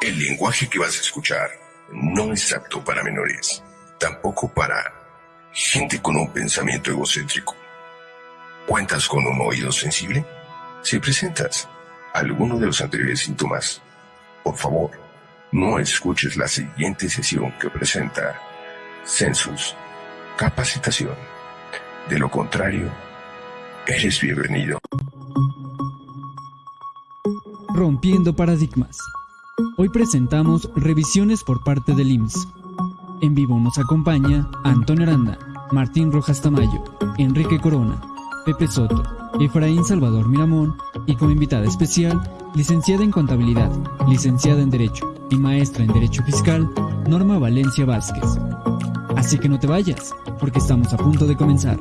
El lenguaje que vas a escuchar no es apto para menores, tampoco para gente con un pensamiento egocéntrico. ¿Cuentas con un oído sensible? Si presentas alguno de los anteriores síntomas, por favor, no escuches la siguiente sesión que presenta Census Capacitación. De lo contrario, eres bienvenido. Rompiendo paradigmas. Hoy presentamos revisiones por parte del IMSS. En vivo nos acompaña Antonio Aranda, Martín Rojas Tamayo, Enrique Corona, Pepe Soto, Efraín Salvador Miramón y como invitada especial, licenciada en Contabilidad, licenciada en Derecho y maestra en Derecho Fiscal, Norma Valencia Vázquez. Así que no te vayas, porque estamos a punto de comenzar.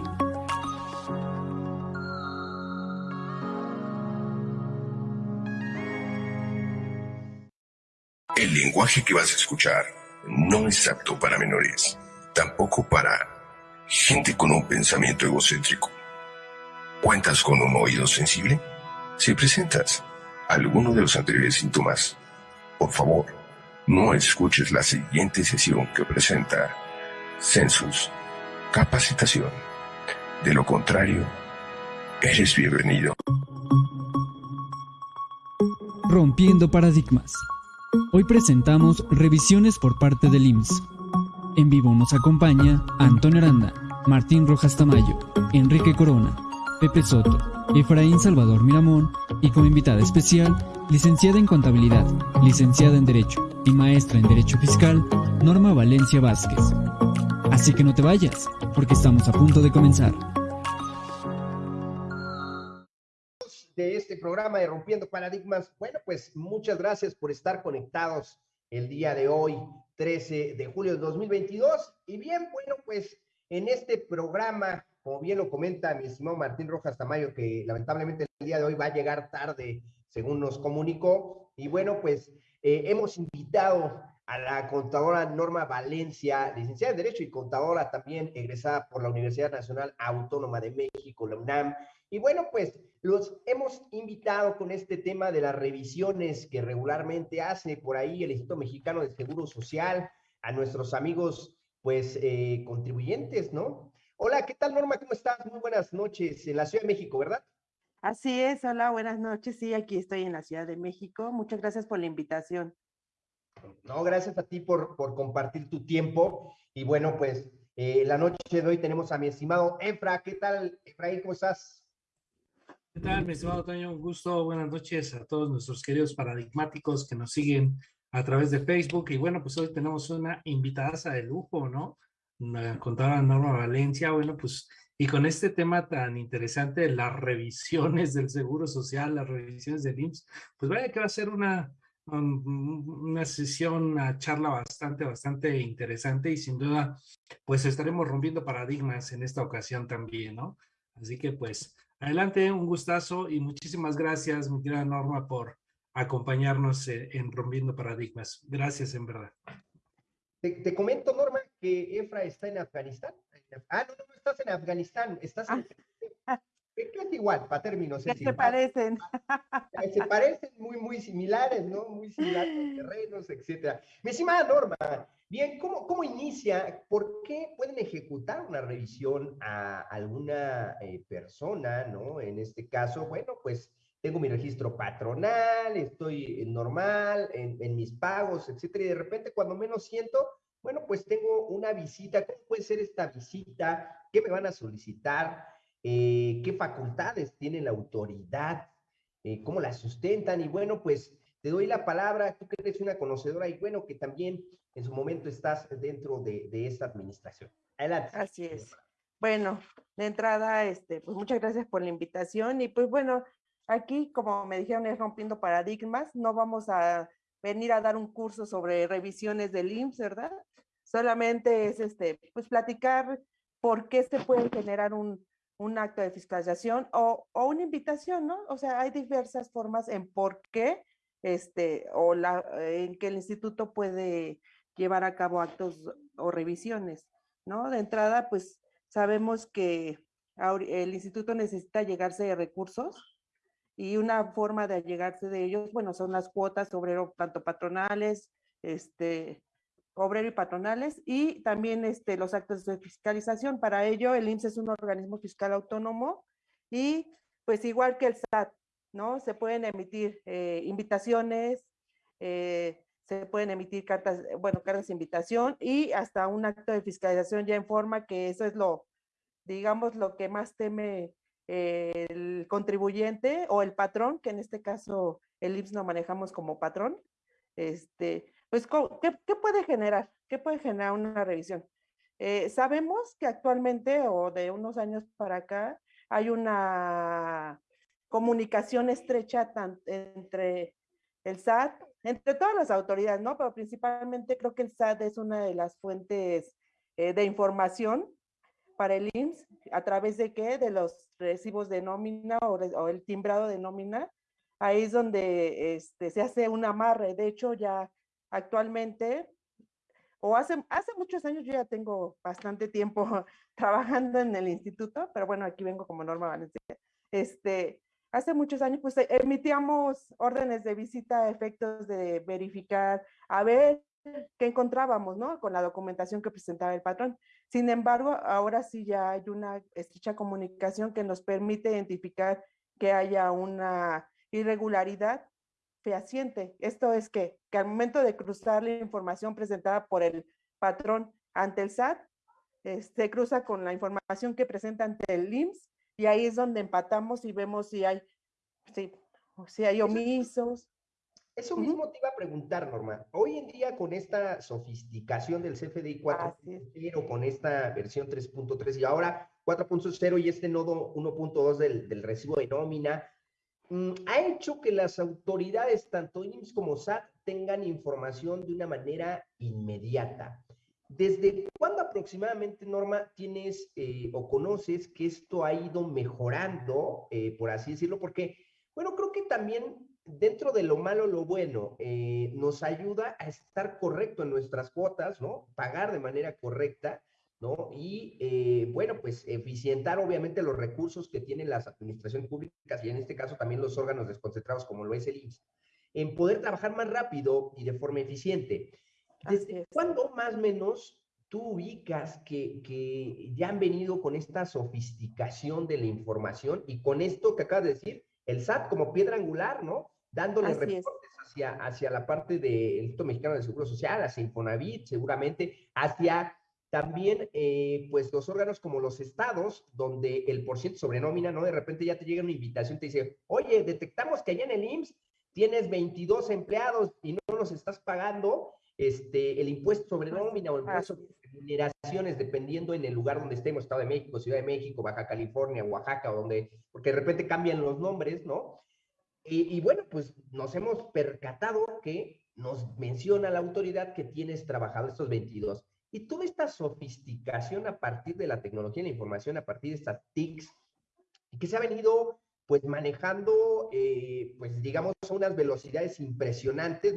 Lenguaje que vas a escuchar no es apto para menores, tampoco para gente con un pensamiento egocéntrico. ¿Cuentas con un oído sensible? Si presentas alguno de los anteriores síntomas, por favor, no escuches la siguiente sesión que presenta Census Capacitación. De lo contrario, eres bienvenido. Rompiendo paradigmas. Hoy presentamos revisiones por parte del IMSS. En vivo nos acompaña Antonio Aranda, Martín Rojas Tamayo, Enrique Corona, Pepe Soto, Efraín Salvador Miramón y como invitada especial, licenciada en Contabilidad, licenciada en Derecho y maestra en Derecho Fiscal, Norma Valencia Vázquez. Así que no te vayas, porque estamos a punto de comenzar. De este programa de Rompiendo Paradigmas. Bueno, pues muchas gracias por estar conectados el día de hoy, 13 de julio de 2022. Y bien, bueno, pues en este programa, como bien lo comenta mi estimado Martín Rojas Tamayo, que lamentablemente el día de hoy va a llegar tarde, según nos comunicó. Y bueno, pues eh, hemos invitado a la contadora Norma Valencia, licenciada en Derecho y contadora también egresada por la Universidad Nacional Autónoma de México, la UNAM. Y bueno, pues los hemos invitado con este tema de las revisiones que regularmente hace por ahí el Instituto Mexicano de Seguro Social a nuestros amigos, pues, eh, contribuyentes, ¿no? Hola, ¿qué tal, Norma? ¿Cómo estás? Muy buenas noches en la Ciudad de México, ¿verdad? Así es, hola, buenas noches. Sí, aquí estoy en la Ciudad de México. Muchas gracias por la invitación. No, gracias a ti por, por compartir tu tiempo. Y bueno, pues eh, la noche de hoy tenemos a mi estimado Efra. ¿Qué tal, Efraín? ¿Cómo estás? ¿Qué tal, mi estimado Toño? Un gusto. Buenas noches a todos nuestros queridos paradigmáticos que nos siguen a través de Facebook. Y bueno, pues hoy tenemos una invitada de lujo, ¿no? Una contadora Norma Valencia. Bueno, pues, y con este tema tan interesante, las revisiones del Seguro Social, las revisiones del IMSS, pues vaya que va a ser una, una sesión, una charla bastante, bastante interesante y sin duda, pues estaremos rompiendo paradigmas en esta ocasión también, ¿no? Así que pues Adelante, un gustazo y muchísimas gracias, mi querida Norma, por acompañarnos eh, en Rompiendo Paradigmas. Gracias, en verdad. Te, comento, Norma, que Efra está en Afganistán. Ah, no, no, no estás en Afganistán, estás en... Ah. Es igual, para términos. Se parecen. Se parecen muy, muy similares, ¿no? Muy similares terrenos, etcétera. Mi estimada Norma, Bien, ¿cómo, ¿cómo inicia? ¿Por qué pueden ejecutar una revisión a alguna eh, persona, ¿no? En este caso, bueno, pues tengo mi registro patronal, estoy normal en, mis pagos, etcétera, y de repente cuando menos siento, bueno, pues tengo una visita, ¿cómo puede ser esta visita? ¿Qué me van a solicitar? Eh, ¿Qué facultades tiene la autoridad? Eh, ¿Cómo la sustentan? Y bueno, pues te doy la palabra, tú que eres una conocedora y bueno, que también en su momento estás dentro de, esta administración. Adelante. Así es. Bueno, de entrada, este, pues muchas gracias por la invitación y pues bueno, aquí como me dijeron es rompiendo paradigmas, no vamos a venir a dar un curso sobre revisiones del IMSS, ¿verdad? Solamente es este, pues platicar por qué se puede generar un, un acto de fiscalización o, o, una invitación, ¿no? O sea, hay diversas formas en por qué, este, o la, en que el instituto puede llevar a cabo actos o revisiones, ¿no? De entrada, pues sabemos que el instituto necesita llegarse de recursos y una forma de llegarse de ellos, bueno, son las cuotas obrero, tanto patronales, este, obrero y patronales, y también este, los actos de fiscalización. Para ello, el IMSS es un organismo fiscal autónomo y pues igual que el SAT, ¿no? Se pueden emitir eh, invitaciones, eh, se pueden emitir cartas, bueno, cartas de invitación y hasta un acto de fiscalización ya en forma que eso es lo, digamos, lo que más teme el contribuyente o el patrón, que en este caso el IPS lo manejamos como patrón, este, pues, ¿qué, ¿qué, puede generar? ¿Qué puede generar una revisión? Eh, sabemos que actualmente o de unos años para acá hay una comunicación estrecha entre el SAT, entre todas las autoridades, ¿no? Pero principalmente creo que el SAT es una de las fuentes eh, de información para el IMSS, a través de qué? De los recibos de nómina o, el timbrado de nómina. Ahí es donde este, se hace un amarre. De hecho, ya actualmente, o hace, hace muchos años, yo ya tengo bastante tiempo trabajando en el instituto, pero bueno, aquí vengo como Norma Valencia. Este, hace muchos años, pues emitíamos órdenes de visita a efectos de verificar, a ver qué encontrábamos, ¿no? Con la documentación que presentaba el patrón. Sin embargo, ahora sí ya hay una estrecha comunicación que nos permite identificar que haya una irregularidad fehaciente. Esto es que, que al momento de cruzar la información presentada por el patrón ante el SAT, se este, cruza con la información que presenta ante el IMSS y ahí es donde empatamos y vemos si hay, si, si hay omisos. Eso mismo te iba a preguntar, Norma. Hoy en día, con esta sofisticación del CFDI 4.0, con esta versión 3.3 y ahora 4.0 y este nodo 1.2 del, del, recibo de nómina, mm, ha hecho que las autoridades, tanto IMSS como SAT, tengan información de una manera inmediata. ¿Desde cuándo aproximadamente, Norma, tienes eh, o conoces que esto ha ido mejorando, eh, por así decirlo? Porque, bueno, creo que también dentro de lo malo, lo bueno, eh, nos ayuda a estar correcto en nuestras cuotas, ¿no? Pagar de manera correcta, ¿no? Y, eh, bueno, pues eficientar obviamente los recursos que tienen las administraciones públicas y en este caso también los órganos desconcentrados como lo es el IMSS, en poder trabajar más rápido y de forma eficiente. ¿Desde cuándo más o menos tú ubicas que, que ya han venido con esta sofisticación de la información y con esto que acabas de decir, el SAT como piedra angular, ¿no? dándole reportes hacia, hacia la parte del Instituto Mexicano de Seguro Social, hacia Infonavit, seguramente, hacia también, eh, pues, los órganos como los estados, donde el porciento sobre nómina, ¿no? De repente ya te llega una invitación, te dice, oye, detectamos que allá en el IMSS tienes 22 empleados y no nos estás pagando este, el impuesto sobre nómina o el impuesto sobre remuneraciones, dependiendo en el lugar donde estemos, Estado de México, Ciudad de México, Baja California, Oaxaca, donde, porque de repente cambian los nombres, ¿no? Y, bueno, pues nos hemos percatado que nos menciona la autoridad que tienes trabajado estos 22. Y toda esta sofisticación a partir de la tecnología y la información, a partir de estas TICs, que se ha venido pues manejando, eh, pues digamos, a unas velocidades impresionantes.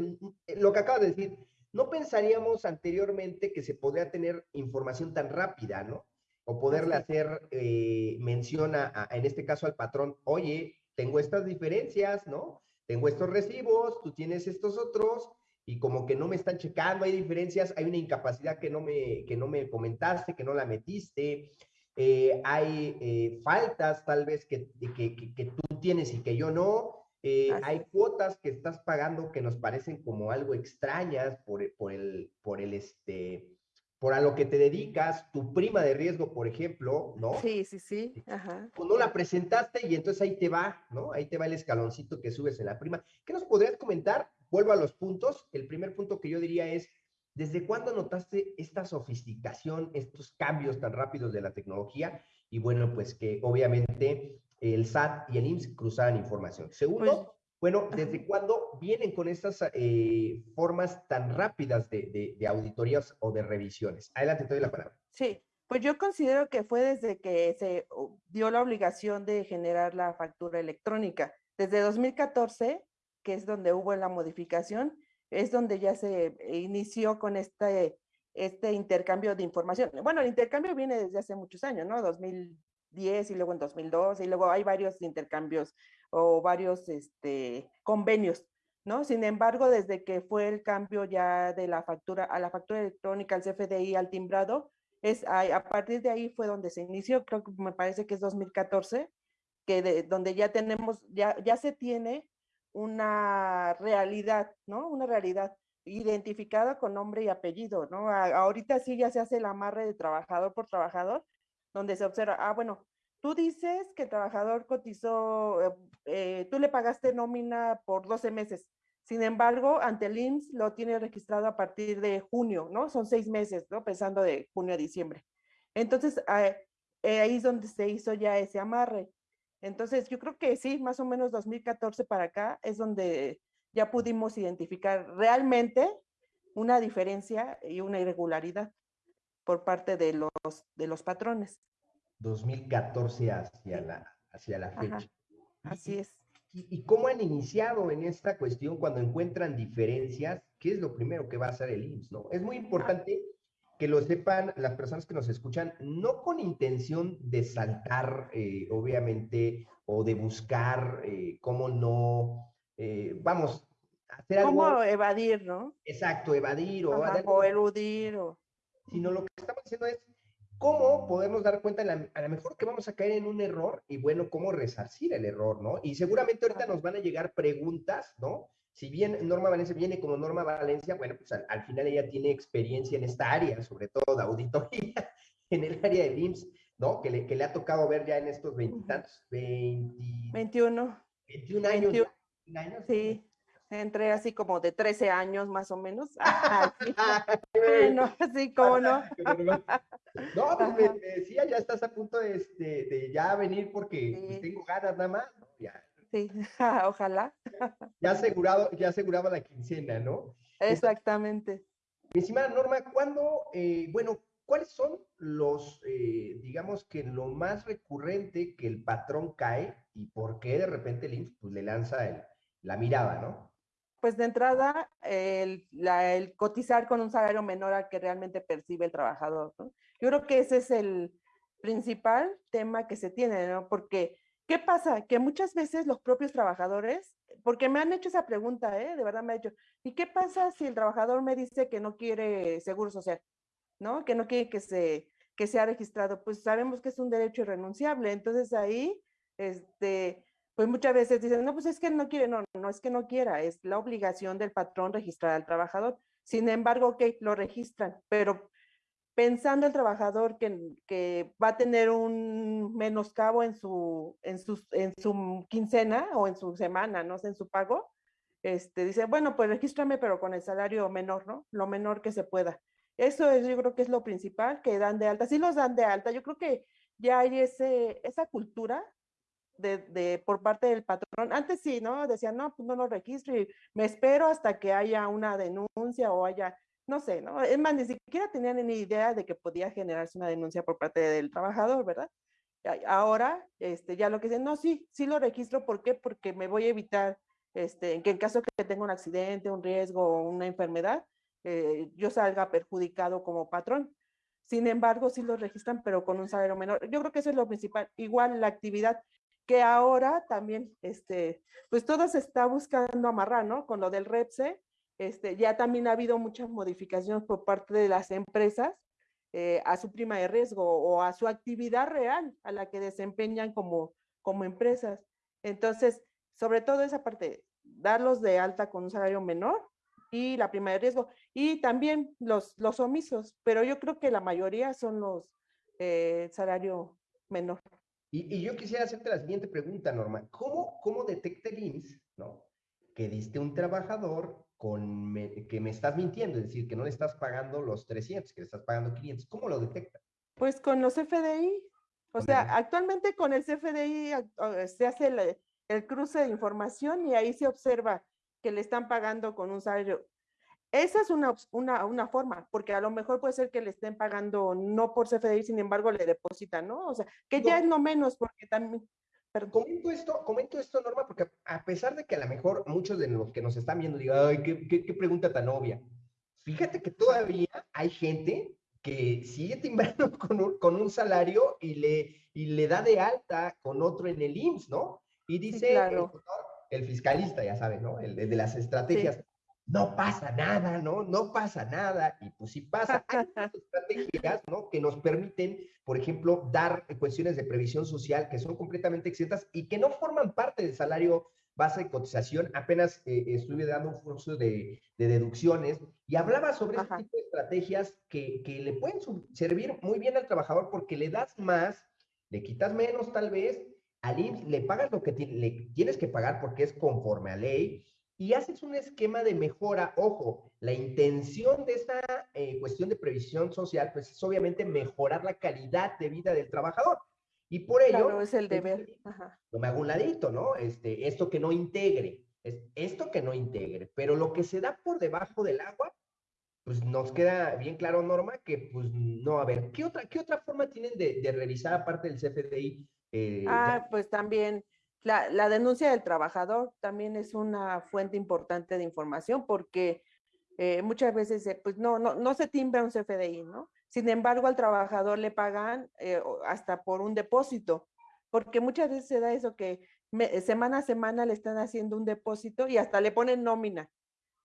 Lo que acabo de decir, no pensaríamos anteriormente que se podría tener información tan rápida, ¿no? O poderle hacer eh, mención a, en este caso al patrón, oye, tengo estas diferencias, ¿no? Tengo estos recibos, tú tienes estos otros, y como que no me están checando, hay diferencias, hay una incapacidad que no me, que no me comentaste, que no la metiste, eh, hay eh, faltas tal vez que, que, que, tú tienes y que yo no, eh, hay cuotas que estás pagando que nos parecen como algo extrañas por, por, el, por el, este, por a lo que te dedicas, tu prima de riesgo, por ejemplo, ¿no? Sí, sí, sí. Ajá. Pues no la presentaste y entonces ahí te va, ¿no? Ahí te va el escaloncito que subes en la prima. ¿Qué nos podrías comentar? Vuelvo a los puntos. El primer punto que yo diría es, ¿desde cuándo notaste esta sofisticación, estos cambios tan rápidos de la tecnología? Y bueno, pues que obviamente el SAT y el IMSS cruzaban información. Segundo, pues, bueno, ¿desde cuándo vienen con estas eh, formas tan rápidas de, auditorías o de revisiones? Adelante, te doy la palabra. Sí, pues yo considero que fue desde que se dio la obligación de generar la factura electrónica. Desde 2014, que es donde hubo la modificación, es donde ya se inició con este, este intercambio de información. Bueno, el intercambio viene desde hace muchos años, ¿no? 2010 y luego en 2002 y luego hay varios intercambios o varios este, convenios, ¿no? Sin embargo, desde que fue el cambio ya de la factura a la factura electrónica, al CFDI, al timbrado, es a, partir de ahí fue donde se inició, creo que me parece que es 2014, que de, donde ya tenemos, ya, ya se tiene una realidad, ¿no? Una realidad identificada con nombre y apellido, ¿no? ahorita sí ya se hace el amarre de trabajador por trabajador, donde se observa, ah, bueno, tú dices que el trabajador cotizó, eh, eh, tú le pagaste nómina por 12 meses, sin embargo, ante el IMSS lo tiene registrado a partir de junio, ¿no? Son seis meses, ¿no? Pensando de junio a diciembre. Entonces, ah, eh, ahí es donde se hizo ya ese amarre. Entonces, yo creo que sí, más o menos 2014 para acá es donde ya pudimos identificar realmente una diferencia y una irregularidad por parte de los, de los patrones. 2014 hacia la, hacia la fecha. así es. ¿Y, cómo han iniciado en esta cuestión cuando encuentran diferencias? ¿Qué es lo primero que va a hacer el IMSS? ¿no? Es muy importante que lo sepan las personas que nos escuchan, no con intención de saltar, eh, obviamente, o de buscar eh, cómo no, eh, vamos, hacer algo. ¿Cómo evadir, no? Exacto, evadir o, o eludir. O... Sino lo que estamos haciendo es cómo podemos dar cuenta a lo mejor que vamos a caer en un error y bueno, cómo resarcir el error, ¿no? Y seguramente ahorita nos van a llegar preguntas, ¿no? si bien Norma Valencia viene como Norma Valencia, bueno, pues al, final ella tiene experiencia en esta área, sobre todo de auditoría, en el área de IMSS, ¿no? Que le, que le ha tocado ver ya en estos veintitantos, 20, 21. 21 años. 21 años. Sí, entré así como de 13 años más o menos. bueno, sí, cómo no. no, pues me, decía, ya estás a punto de, este, de ya venir porque pues, tengo ganas nada más, ¿no? Ya, Sí, ojalá. Ya asegurado, ya aseguraba la quincena, ¿no? Exactamente. Mi estimada Norma, ¿cuándo, eh, bueno, cuáles son los, eh, digamos que lo más recurrente que el patrón cae y por qué de repente el IMSS pues, le lanza la mirada, ¿no? Pues de entrada, el, el, cotizar con un salario menor al que realmente percibe el trabajador, ¿no? Yo creo que ese es el principal tema que se tiene, ¿no? Porque ¿Qué pasa? Que muchas veces los propios trabajadores, porque me han hecho esa pregunta, ¿eh? de verdad me ha hecho, ¿y qué pasa si el trabajador me dice que no quiere seguro social? ¿No? Que no quiere que, se, que sea registrado. Pues sabemos que es un derecho irrenunciable. Entonces ahí, este, pues muchas veces dicen, no, pues es que no quiere, no, no es que no quiera, es la obligación del patrón registrar al trabajador. Sin embargo, que lo registran, pero pensando el trabajador que, que, va a tener un menoscabo en su, en, su, en su quincena o en su semana, no sé, en su pago, este, dice, bueno, pues regístrame, pero con el salario menor, ¿no? Lo menor que se pueda. Eso es, yo creo que es lo principal, que dan de alta. Sí los dan de alta, yo creo que ya hay ese, esa cultura de, de, por parte del patrón. Antes sí, ¿no? Decían, no, pues no lo registro y me espero hasta que haya una denuncia o haya no sé, ¿no? Es más, ni siquiera tenían ni idea de que podía generarse una denuncia por parte del trabajador, ¿verdad? Ahora, este, ya lo que dicen, no, sí, sí lo registro, ¿por qué? Porque me voy a evitar, este, que en caso que tenga un accidente, un riesgo o una enfermedad, eh, yo salga perjudicado como patrón. Sin embargo, sí lo registran, pero con un salario menor. Yo creo que eso es lo principal. Igual la actividad que ahora también, este, pues todo se está buscando amarrar, ¿no? Con lo del REPSE, este, ya también ha habido muchas modificaciones por parte de las empresas eh, a su prima de riesgo o a su actividad real a la que desempeñan como, como empresas. Entonces, sobre todo esa parte, darlos de alta con un salario menor y la prima de riesgo. Y también los, los omisos, pero yo creo que la mayoría son los eh, salario menor. Y, y, yo quisiera hacerte la siguiente pregunta, Norma. ¿Cómo, cómo detecta el IMSS, no? que diste un trabajador con que me estás mintiendo, es decir, que no le estás pagando los 300, que le estás pagando 500. ¿Cómo lo detecta? Pues con los FDI. O sea, actualmente con el CFDI se hace el, cruce de información y ahí se observa que le están pagando con un salario. Esa es una, una, una, forma, porque a lo mejor puede ser que le estén pagando no por CFDI, sin embargo le depositan, ¿no? O sea, que ya es lo menos, porque también, comento esto, comento esto, Norma, porque a pesar de que a lo mejor muchos de los que nos están viendo digan, ay, qué, qué, pregunta tan obvia. Fíjate que todavía hay gente que sigue timbrando con un, con un salario y le, y le da de alta con otro en el IMSS, ¿no? Y dice el, fiscalista, ya saben, ¿no? El, de las estrategias. No pasa nada, ¿no? No pasa nada. Y pues sí pasa. Hay estrategias, ¿no? Que nos permiten, por ejemplo, dar cuestiones de previsión social que son completamente exentas y que no forman parte del salario base de cotización. Apenas eh, estuve dando un curso de, deducciones y hablaba sobre este tipo de estrategias que, que le pueden servir muy bien al trabajador porque le das más, le quitas menos tal vez, al IMSS le pagas lo que le tienes que pagar porque es conforme a ley y haces un esquema de mejora. Ojo, la intención de esta eh, cuestión de previsión social, pues es obviamente mejorar la calidad de vida del trabajador. Y por ello... Claro, es el deber. No me hago un ladito, ¿no? Este, esto que no integre, es esto que no integre, pero lo que se da por debajo del agua, pues nos queda bien claro, Norma, que pues no, a ver, ¿qué otra, qué otra forma tienen de, de revisar aparte del CFDI? Eh, ah, pues también la, denuncia del trabajador también es una fuente importante de información porque eh, muchas veces pues no, no, no se timbra un CFDI, ¿no? Sin embargo, al trabajador le pagan eh, hasta por un depósito, porque muchas veces se da eso que semana a semana le están haciendo un depósito y hasta le ponen nómina,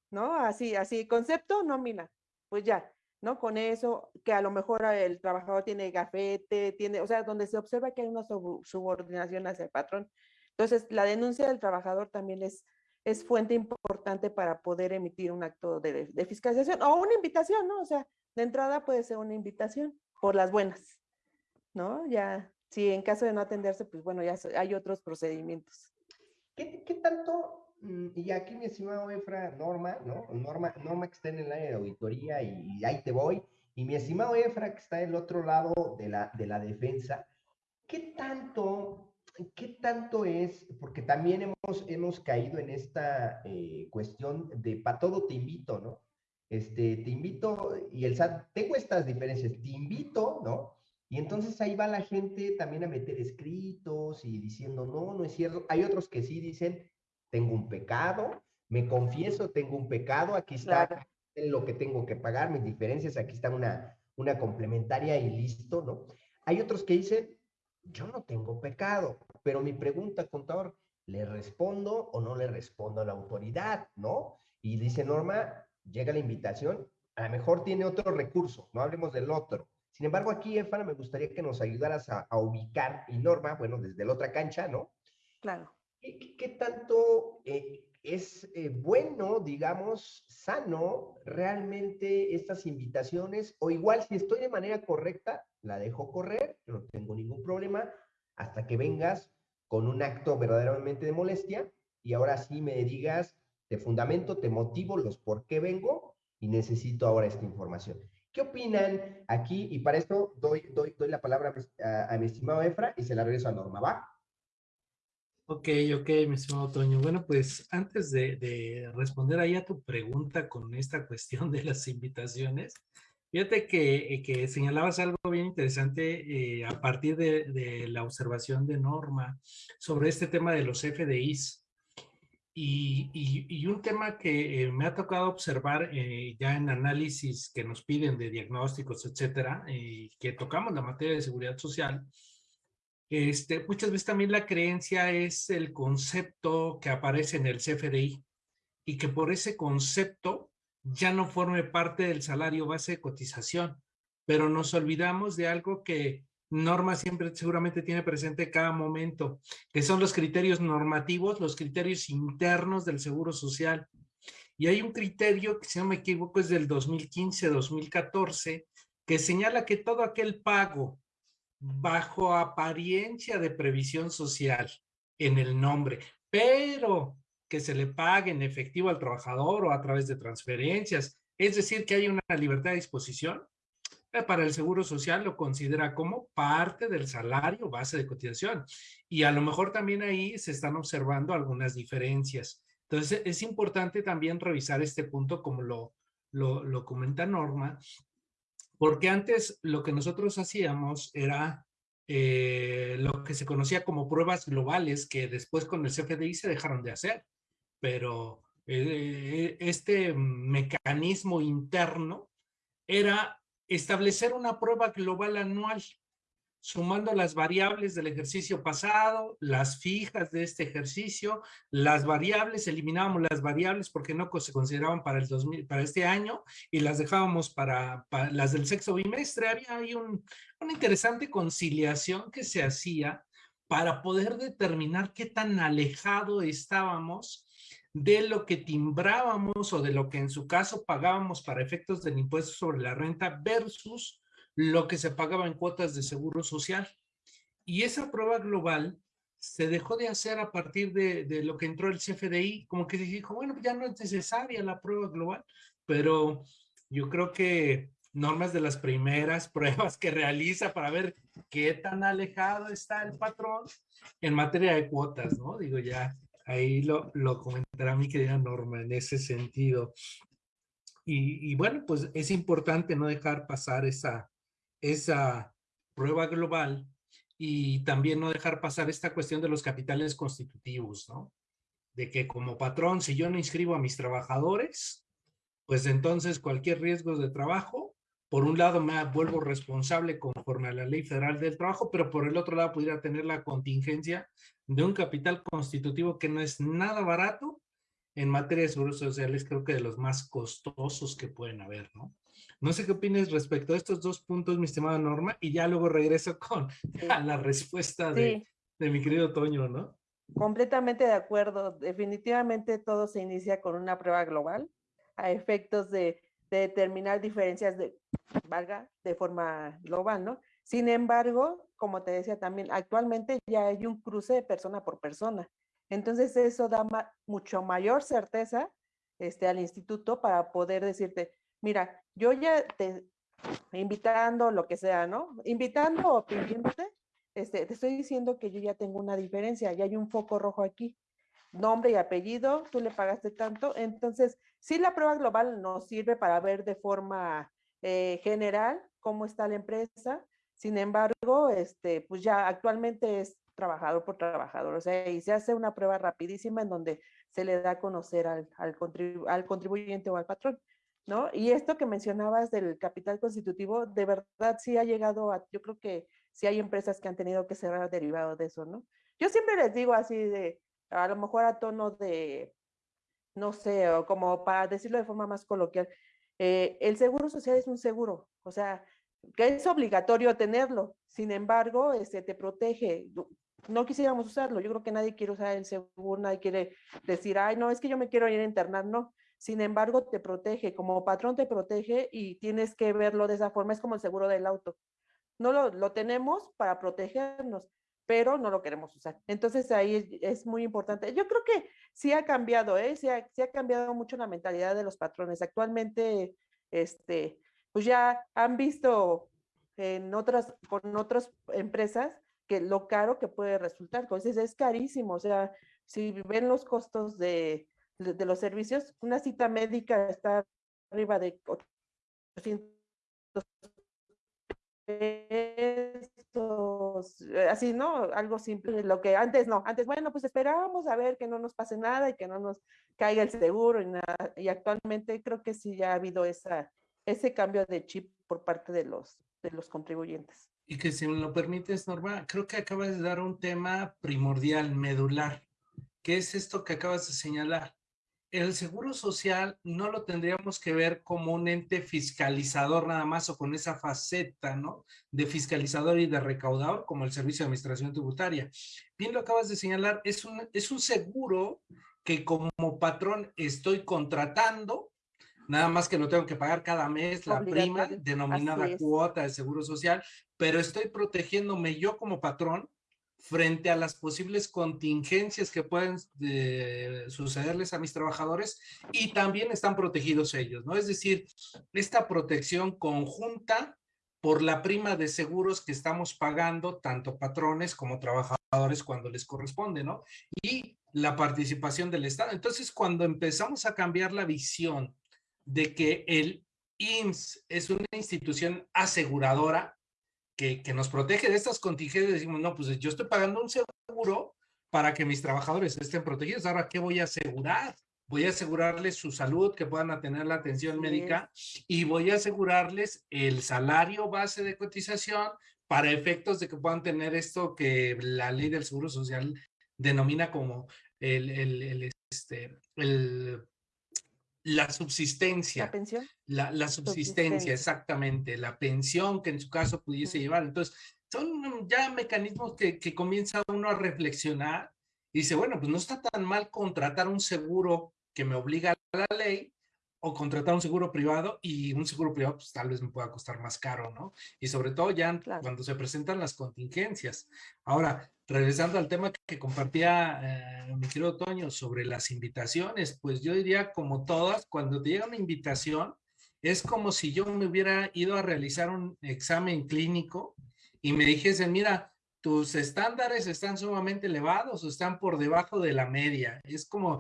¿no? Así, así, concepto, nómina. Pues ya, ¿no? Con eso, que a lo mejor el trabajador tiene gafete, tiene, o sea, donde se observa que hay una subordinación hacia el patrón. Entonces, la denuncia del trabajador también es, es fuente importante para poder emitir un acto de, de fiscalización o una invitación, ¿no? O sea, de entrada puede ser una invitación por las buenas, ¿no? Ya, si en caso de no atenderse, pues bueno, ya hay otros procedimientos. ¿Qué, qué tanto, mm, y aquí mi estimado Efra, Norma, ¿no? Norma, Norma que está en el área de auditoría y, ahí te voy, y mi estimado Efra que está del otro lado de la, de la defensa, ¿qué tanto, qué tanto es, porque también hemos, hemos caído en esta eh, cuestión de para todo te invito, ¿no? este, te invito, y el SAT, tengo estas diferencias, te invito, ¿no? Y entonces ahí va la gente también a meter escritos y diciendo, no, no es cierto. Hay otros que sí dicen, tengo un pecado, me confieso, tengo un pecado, aquí está lo que tengo que pagar, mis diferencias, aquí está una, una complementaria y listo, ¿no? Hay otros que dicen, yo no tengo pecado, pero mi pregunta, contador, ¿le respondo o no le respondo a la autoridad, ¿no? Y dice Norma, llega la invitación, a lo mejor tiene otro recurso, no hablemos del otro. Sin embargo, aquí, Efana, me gustaría que nos ayudaras a, ubicar, y Norma, bueno, desde la otra cancha, ¿no? Claro. ¿Qué, tanto eh, es eh, bueno, digamos, sano realmente estas invitaciones? O igual, si estoy de manera correcta, la dejo correr, no tengo ningún problema, hasta que vengas con un acto verdaderamente de molestia y ahora sí me digas, te fundamento, te motivo los por qué vengo y necesito ahora esta información. ¿Qué opinan aquí? Y para esto doy, doy, doy la palabra a, mi estimado Efra y se la regreso a Norma, ¿va? Ok, ok, mi estimado Toño. Bueno, pues antes de, responder ahí a tu pregunta con esta cuestión de las invitaciones, fíjate que, que señalabas algo bien interesante eh, a partir de, de, la observación de Norma sobre este tema de los FDIs. Y, un tema que eh, me ha tocado observar eh, ya en análisis que nos piden de diagnósticos, etcétera, y que tocamos la materia de seguridad social, este, muchas veces también la creencia es el concepto que aparece en el CFDI y que por ese concepto ya no forme parte del salario base de cotización, pero nos olvidamos de algo que Norma siempre seguramente tiene presente cada momento, que son los criterios normativos, los criterios internos del Seguro Social. Y hay un criterio que, si no me equivoco, es del 2015-2014, que señala que todo aquel pago bajo apariencia de previsión social en el nombre, pero que se le pague en efectivo al trabajador o a través de transferencias, es decir, que hay una libertad de disposición, para el Seguro Social lo considera como parte del salario base de cotización. Y a lo mejor también ahí se están observando algunas diferencias. Entonces, es importante también revisar este punto como lo, lo, comenta Norma, porque antes lo que nosotros hacíamos era eh, lo que se conocía como pruebas globales que después con el CFDI se dejaron de hacer. Pero eh, este mecanismo interno era establecer una prueba global anual sumando las variables del ejercicio pasado, las fijas de este ejercicio, las variables, eliminábamos las variables porque no se consideraban para, el 2000, para este año y las dejábamos para, las del sexto bimestre. Había ahí un, una interesante conciliación que se hacía para poder determinar qué tan alejado estábamos de lo que timbrábamos o de lo que en su caso pagábamos para efectos del impuesto sobre la renta versus lo que se pagaba en cuotas de seguro social. Y esa prueba global se dejó de hacer a partir de, lo que entró el CFDI, como que dijo, bueno, ya no es necesaria la prueba global, pero yo creo que normas de las primeras pruebas que realiza para ver qué tan alejado está el patrón en materia de cuotas, ¿no? Digo, ya ahí lo, lo comentará mi querida Norma en ese sentido. Y, y bueno, pues es importante no dejar pasar esa, esa prueba global y también no dejar pasar esta cuestión de los capitales constitutivos, ¿no? De que como patrón, si yo no inscribo a mis trabajadores, pues entonces cualquier riesgo de trabajo, por un lado me vuelvo responsable conforme a la ley federal del trabajo, pero por el otro lado pudiera tener la contingencia de un capital constitutivo que no es nada barato en materia de seguros sociales, creo que de los más costosos que pueden haber, ¿no? No sé qué opinas respecto a estos dos puntos, mi estimada Norma, y ya luego regreso con la respuesta de, de mi querido Toño, ¿no? Completamente de acuerdo. Definitivamente todo se inicia con una prueba global a efectos de, de, determinar diferencias de, valga, de forma global, ¿no? Sin embargo, como te decía también, actualmente ya hay un cruce de persona por persona. Entonces eso da ma mucho mayor certeza este, al instituto para poder decirte, mira, yo ya te invitando, lo que sea, ¿no? Invitando o pidiéndote, este, te estoy diciendo que yo ya tengo una diferencia, ya hay un foco rojo aquí. Nombre y apellido, tú le pagaste tanto. Entonces, sí, la prueba global nos sirve para ver de forma eh, general cómo está la empresa. Sin embargo, este, pues ya actualmente es trabajador por trabajador, o sea, y se hace una prueba rapidísima en donde se le da a conocer al, al, contribu al contribuyente o al patrón. ¿No? Y esto que mencionabas del capital constitutivo, de verdad sí ha llegado a, yo creo que sí hay empresas que han tenido que cerrar derivado de eso, ¿no? Yo siempre les digo así de, a lo mejor a tono de, no sé, o como para decirlo de forma más coloquial, eh, el seguro social es un seguro, o sea, que es obligatorio tenerlo, sin embargo, este, te protege. No quisiéramos usarlo, yo creo que nadie quiere usar el seguro, nadie quiere decir, ay, no, es que yo me quiero ir a internar, no sin embargo, te protege, como patrón te protege y tienes que verlo de esa forma, es como el seguro del auto. No lo, lo tenemos para protegernos, pero no lo queremos usar. Entonces ahí es, muy importante. Yo creo que sí ha cambiado, ¿eh? Sí ha, sí ha, cambiado mucho la mentalidad de los patrones. Actualmente, este, pues ya han visto en otras, con otras empresas que lo caro que puede resultar. Entonces es carísimo. O sea, si ven los costos de, de, los servicios, una cita médica está arriba de 800 pesos, eh, así, ¿no? Algo simple, lo que antes no, antes, bueno, pues esperábamos a ver que no nos pase nada y que no nos caiga el seguro y nada, y actualmente creo que sí ya ha habido esa, ese cambio de chip por parte de los, de los contribuyentes. Y que si me lo permites, Norma, creo que acabas de dar un tema primordial, medular, que es esto que acabas de señalar el seguro social no lo tendríamos que ver como un ente fiscalizador nada más o con esa faceta, ¿no? De fiscalizador y de recaudador como el Servicio de Administración Tributaria. Bien lo acabas de señalar, es un, es un seguro que como patrón estoy contratando, nada más que no tengo que pagar cada mes la prima denominada cuota de seguro social, pero estoy protegiéndome yo como patrón frente a las posibles contingencias que pueden eh, sucederles a mis trabajadores y también están protegidos ellos, ¿no? Es decir, esta protección conjunta por la prima de seguros que estamos pagando tanto patrones como trabajadores cuando les corresponde, ¿no? Y la participación del Estado. Entonces, cuando empezamos a cambiar la visión de que el IMSS es una institución aseguradora, que, que, nos protege de estas contingencias, decimos, no, pues yo estoy pagando un seguro para que mis trabajadores estén protegidos. Ahora, ¿qué voy a asegurar? Voy a asegurarles su salud, que puedan tener la atención médica y voy a asegurarles el salario base de cotización para efectos de que puedan tener esto que la ley del Seguro Social denomina como el, el, este, el, la subsistencia. ¿La pensión? La, la subsistencia, exactamente. La pensión que en su caso pudiese llevar. Entonces, son ya mecanismos que, que comienza uno a reflexionar y dice, bueno, pues no está tan mal contratar un seguro que me obliga a la ley o contratar un seguro privado y un seguro privado pues tal vez me pueda costar más caro, ¿no? Y sobre todo ya cuando se presentan las contingencias. Ahora, regresando al tema que compartía eh, mi querido Toño sobre las invitaciones, pues yo diría como todas, cuando te llega una invitación, es como si yo me hubiera ido a realizar un examen clínico y me dijesen, mira, tus estándares están sumamente elevados o están por debajo de la media. Es como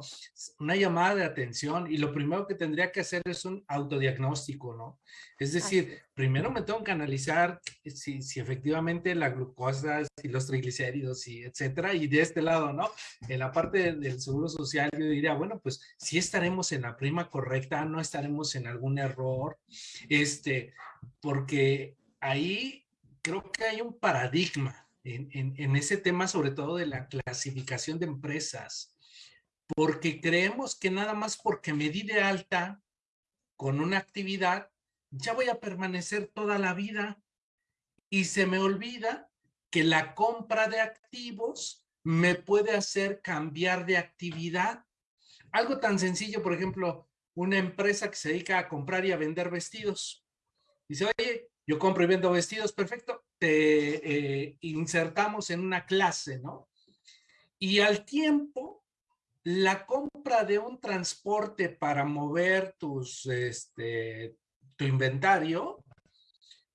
una llamada de atención y lo primero que tendría que hacer es un autodiagnóstico, ¿no? Es decir, primero me tengo que analizar si, si efectivamente la glucosa, y los triglicéridos y etcétera. Y de este lado, ¿no? En la parte del seguro social yo diría, bueno, pues si estaremos en la prima correcta, no estaremos en algún error, este, porque ahí creo que hay un paradigma en, ese tema, sobre todo de la clasificación de empresas, porque creemos que nada más porque me di de alta con una actividad, ya voy a permanecer toda la vida y se me olvida que la compra de activos me puede hacer cambiar de actividad. Algo tan sencillo, por ejemplo, una empresa que se dedica a comprar y a vender vestidos. Dice, oye, yo compro y vendo vestidos, perfecto, eh, insertamos en una clase, ¿no? Y al tiempo, la compra de un transporte para mover tus, este, tu inventario,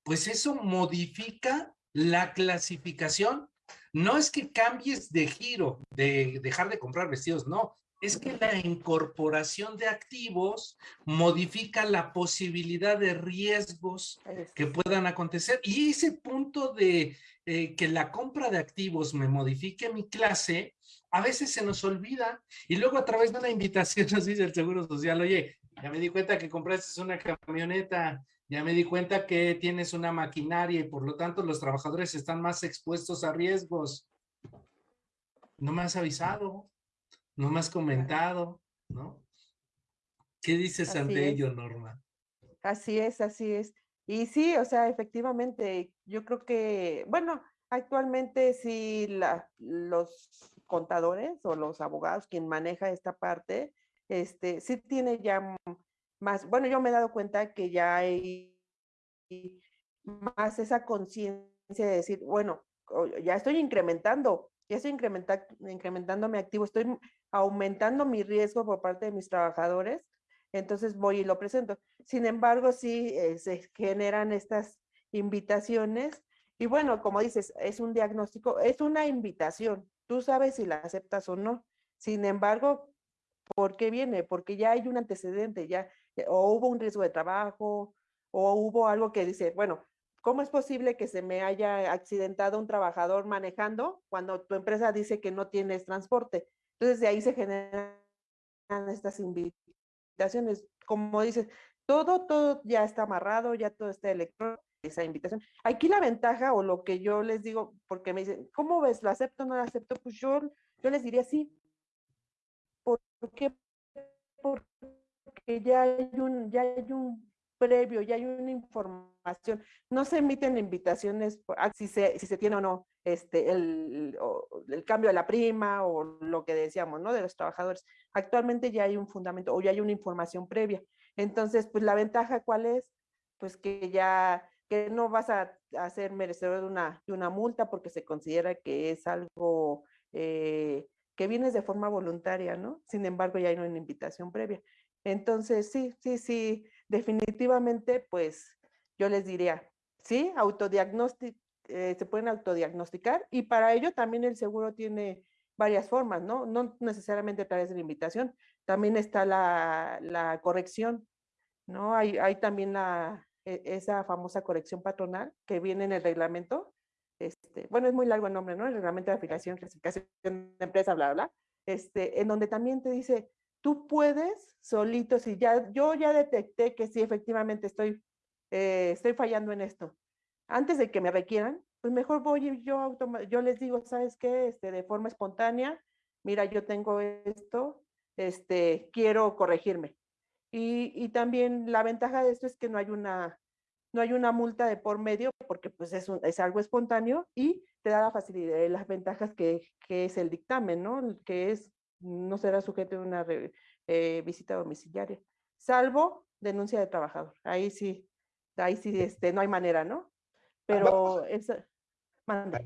pues eso modifica la clasificación. No es que cambies de giro, de dejar de comprar vestidos, no, es que la incorporación de activos modifica la posibilidad de riesgos que puedan acontecer. Y ese punto de eh, que la compra de activos me modifique mi clase, a veces se nos olvida. Y luego a través de una invitación nos dice el Seguro Social, oye, ya me di cuenta que compraste una camioneta, ya me di cuenta que tienes una maquinaria y por lo tanto los trabajadores están más expuestos a riesgos. No me has avisado no me has comentado, ¿no? ¿Qué dices ante ello, Norma? Así es, así es. Y sí, o sea, efectivamente, yo creo que, bueno, actualmente sí la, los contadores o los abogados, quien maneja esta parte, este, sí tiene ya más, bueno, yo me he dado cuenta que ya hay más esa conciencia de decir, bueno, ya estoy incrementando, ya estoy incrementando, mi activo, estoy aumentando mi riesgo por parte de mis trabajadores, entonces voy y lo presento. Sin embargo, sí eh, se generan estas invitaciones y bueno, como dices, es un diagnóstico, es una invitación. Tú sabes si la aceptas o no. Sin embargo, ¿por qué viene? Porque ya hay un antecedente, ya o hubo un riesgo de trabajo o hubo algo que dice, bueno, ¿cómo es posible que se me haya accidentado un trabajador manejando cuando tu empresa dice que no tienes transporte? Entonces de ahí se generan estas invitaciones. Como dices, todo, todo ya está amarrado, ya todo está electrónico, esa invitación. Aquí la ventaja o lo que yo les digo, porque me dicen, ¿cómo ves? ¿Lo acepto o no lo acepto? Pues yo, yo les diría sí. ¿Por qué? Porque ya hay un, ya hay un previo, ya hay una información. No se emiten invitaciones ah, si se, si se tiene o no este, el, el, cambio de la prima o lo que decíamos, ¿no? De los trabajadores. Actualmente ya hay un fundamento o ya hay una información previa. Entonces, pues la ventaja cuál es? Pues que ya que no vas a, a ser merecedor de una, de una multa porque se considera que es algo eh, que vienes de forma voluntaria, ¿no? Sin embargo, ya hay una invitación previa. Entonces, sí, sí, sí, definitivamente, pues yo les diría, sí, autodiagnóstico, eh, se pueden autodiagnosticar y para ello también el seguro tiene varias formas, ¿no? No necesariamente a través de la invitación, también está la, corrección, ¿no? Hay, hay también la, e, esa famosa corrección patronal que viene en el reglamento, este, bueno, es muy largo el nombre, ¿no? El reglamento de afiliación, clasificación de empresa, bla, bla, este, en donde también te dice tú puedes solito, si ya, yo ya detecté que sí, efectivamente estoy, eh, estoy fallando en esto. Antes de que me requieran, pues mejor voy yo, yo les digo, ¿sabes qué? Este, de forma espontánea, mira, yo tengo esto, este, quiero corregirme. Y, y, también la ventaja de esto es que no hay una, no hay una multa de por medio porque pues es, es algo espontáneo y te da la facilidad, las ventajas que, que es el dictamen, ¿no? Que es, no será sujeto a una eh, visita domiciliaria, salvo denuncia de trabajador. Ahí sí, ahí sí, este, no hay manera, ¿no? Pero esa, manda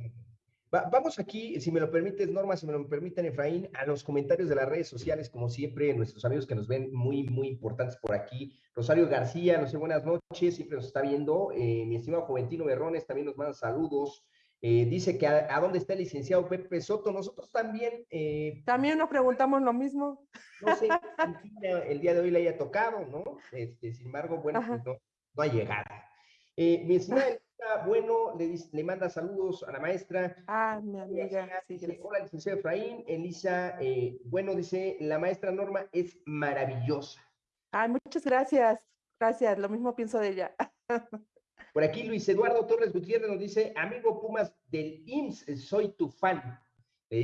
vamos aquí, si me lo permites, Norma, si me lo permiten, Efraín, a los comentarios de las redes sociales, como siempre, nuestros amigos que nos ven muy, muy importantes por aquí. Rosario García, no sé, buenas noches, siempre nos está viendo. Eh, mi estimado Juventino Berrones también nos manda saludos. Eh, dice que a, dónde está el licenciado Pepe Soto. Nosotros también. Eh, también nos preguntamos lo mismo. No sé el día de hoy le haya tocado, ¿no? Este, sin embargo, bueno, pues no, no ha llegado. mi estimada bueno, le, le manda saludos a la maestra. Ah, mi amiga. Sí, Hola, licenciado Efraín. Elisa, eh, bueno, dice, la maestra Norma es maravillosa. Ay, muchas gracias. Gracias, lo mismo pienso de ella. Por aquí Luis Eduardo Torres Gutiérrez nos dice, amigo Pumas del IMSS, soy tu fan.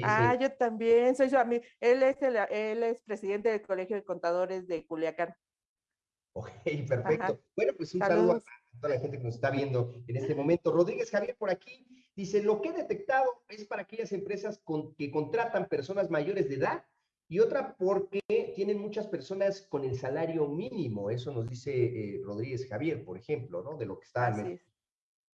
Ah, yo también, soy su amigo. Él es, él es presidente del Colegio de Contadores de Culiacán. Ok, perfecto. Bueno, pues un saludo a toda la gente que nos está viendo en este momento. Rodríguez Javier por aquí dice, lo que he detectado es para aquellas empresas que contratan personas mayores de edad y otra porque tienen muchas personas con el salario mínimo. Eso nos dice eh, Rodríguez Javier, por ejemplo, ¿no? De lo que está.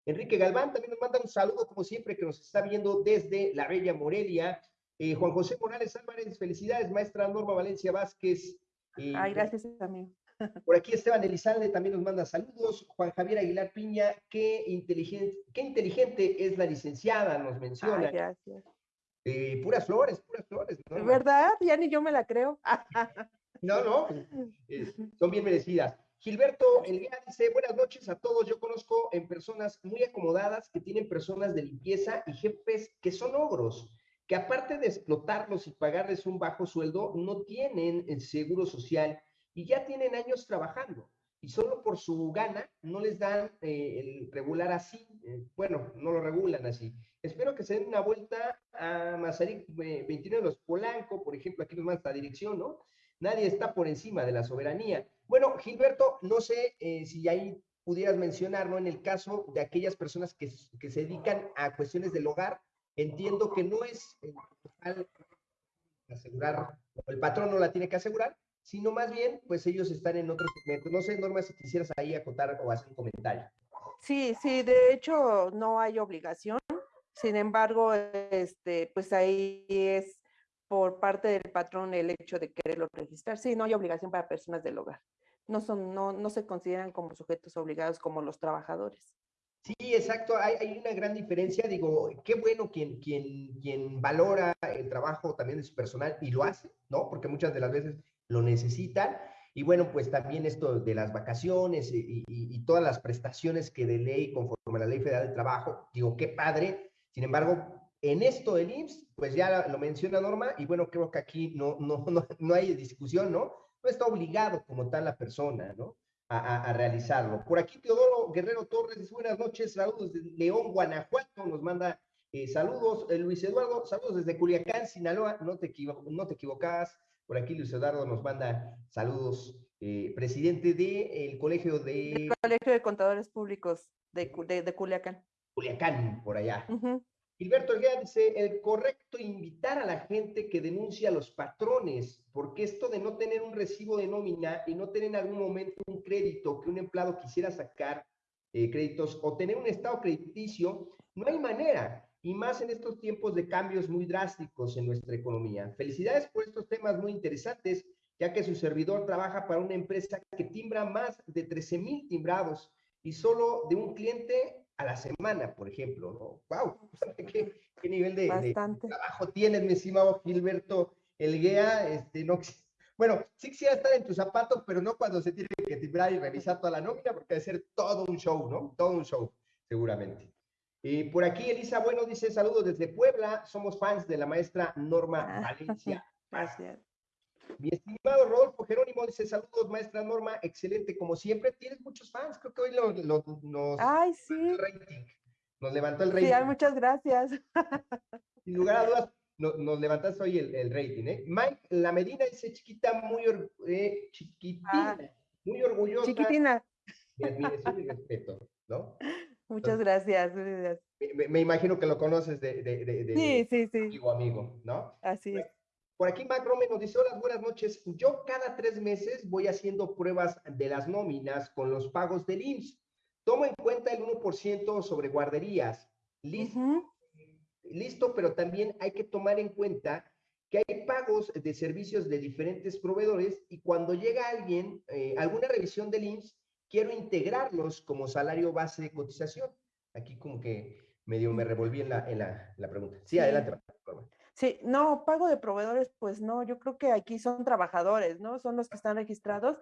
Enrique Galván también nos manda un saludo, como siempre, que nos está viendo desde la Bella Morelia. Eh, Juan José Morales Álvarez, felicidades, maestra Norma Valencia Vázquez. Eh, Ay, gracias, amigo. Por aquí Esteban Elizalde también nos manda saludos. Juan Javier Aguilar Piña, qué inteligente, qué inteligente es la licenciada, nos menciona. gracias. Puras flores, puras flores. ¿no? ¿Verdad? Ya ni yo me la creo. no, no, son bien merecidas. Gilberto Elguera dice, buenas noches a todos. Yo conozco en personas muy acomodadas que tienen personas de limpieza y jefes que son ogros, que aparte de explotarlos y pagarles un bajo sueldo, no tienen el seguro social y ya tienen años trabajando y solo por su gana no les dan eh, el regular así, eh, bueno, no lo regulan así. Espero que se den una vuelta a Mazarik 29 eh, de los Polanco, por ejemplo, aquí nos manda esta dirección, ¿no? Nadie está por encima de la soberanía. Bueno, Gilberto, no sé si ahí pudieras mencionar, ¿no? En el caso de aquellas personas que, que se dedican a cuestiones del hogar, entiendo que no es asegurar, el patrón no la tiene que asegurar, sino más bien, pues ellos están en otro segmento. No sé, Norma, si quisieras ahí acotar o hacer un comentario. Sí, sí, de hecho no hay obligación. Sin embargo, este, pues ahí es por parte del patrón el hecho de quererlo registrar. Sí, no hay obligación para personas del hogar. No son, no, no se consideran como sujetos obligados como los trabajadores. Sí, exacto. Hay, hay, una gran diferencia. Digo, qué bueno quien, quien, quien valora el trabajo también de su personal y lo hace, ¿no? Porque muchas de las veces lo necesitan. Y bueno, pues también esto de las vacaciones y, todas las prestaciones que de ley, conforme a la Ley Federal del Trabajo, digo, qué padre. Sin embargo, en esto del IMSS, pues ya lo menciona Norma, y bueno, creo que aquí no, no, no, no hay discusión, ¿no? No está obligado como tal la persona, ¿no? A, realizarlo. Por aquí Teodoro Guerrero Torres buenas noches, saludos de León, Guanajuato, nos manda eh, saludos. Eh, Luis Eduardo, saludos desde Culiacán, Sinaloa, no te, no te equivocas. Por aquí Luis Eduardo nos manda saludos. Eh, presidente del Colegio de... Colegio de Contadores Públicos de, de, Culiacán. Culiacán, por allá. Gilberto Elguera dice, el correcto invitar a la gente que denuncia a los patrones, porque esto de no tener un recibo de nómina y no tener en algún momento un crédito que un empleado quisiera sacar eh, créditos o tener un estado crediticio, no hay manera y más en estos tiempos de cambios muy drásticos en nuestra economía. Felicidades por estos temas muy interesantes, ya que su servidor trabaja para una empresa que timbra más de 13 mil timbrados y solo de un cliente a la semana, por ejemplo. ¡Wow! ¿Qué, qué nivel de, trabajo tienes, mi estimado Gilberto Elguea? Este, no, bueno, sí quisiera estar en tus zapatos, pero no cuando se tiene que timbrar y revisar toda la nómina, porque debe ser todo un show, ¿no? Todo un show, seguramente. Y por aquí Elisa Bueno dice saludos desde Puebla, somos fans de la maestra Norma ah, Valencia. Gracias. Mi estimado Rodolfo Jerónimo dice saludos maestra Norma, excelente como siempre, tienes muchos fans, creo que hoy lo, nos... Ay, sí. nos levantó el rating. Sí, muchas gracias. Sin lugar a dudas, nos levantaste hoy el, rating, ¿eh? Mike, la Medina dice chiquita, muy eh, chiquitina, ah. muy orgullosa. Chiquitina. Mi admiración y respeto, ¿no? Muchas gracias. Me, imagino que lo conoces de, de, de, sí, sí, sí. amigo, amigo, ¿no? Así es. Por aquí Mac Rome nos dice, hola, buenas noches. Yo cada tres meses voy haciendo pruebas de las nóminas con los pagos del IMSS. Tomo en cuenta el 1% sobre guarderías. Listo, listo, pero también hay que tomar en cuenta que hay pagos de servicios de diferentes proveedores y cuando llega alguien, eh, alguna revisión del IMSS, quiero integrarlos como salario base de cotización. Aquí como que medio me revolví en la, en la, pregunta. Sí, adelante. Sí, no, pago de proveedores, pues no, yo creo que aquí son trabajadores, ¿no? Son los que están registrados.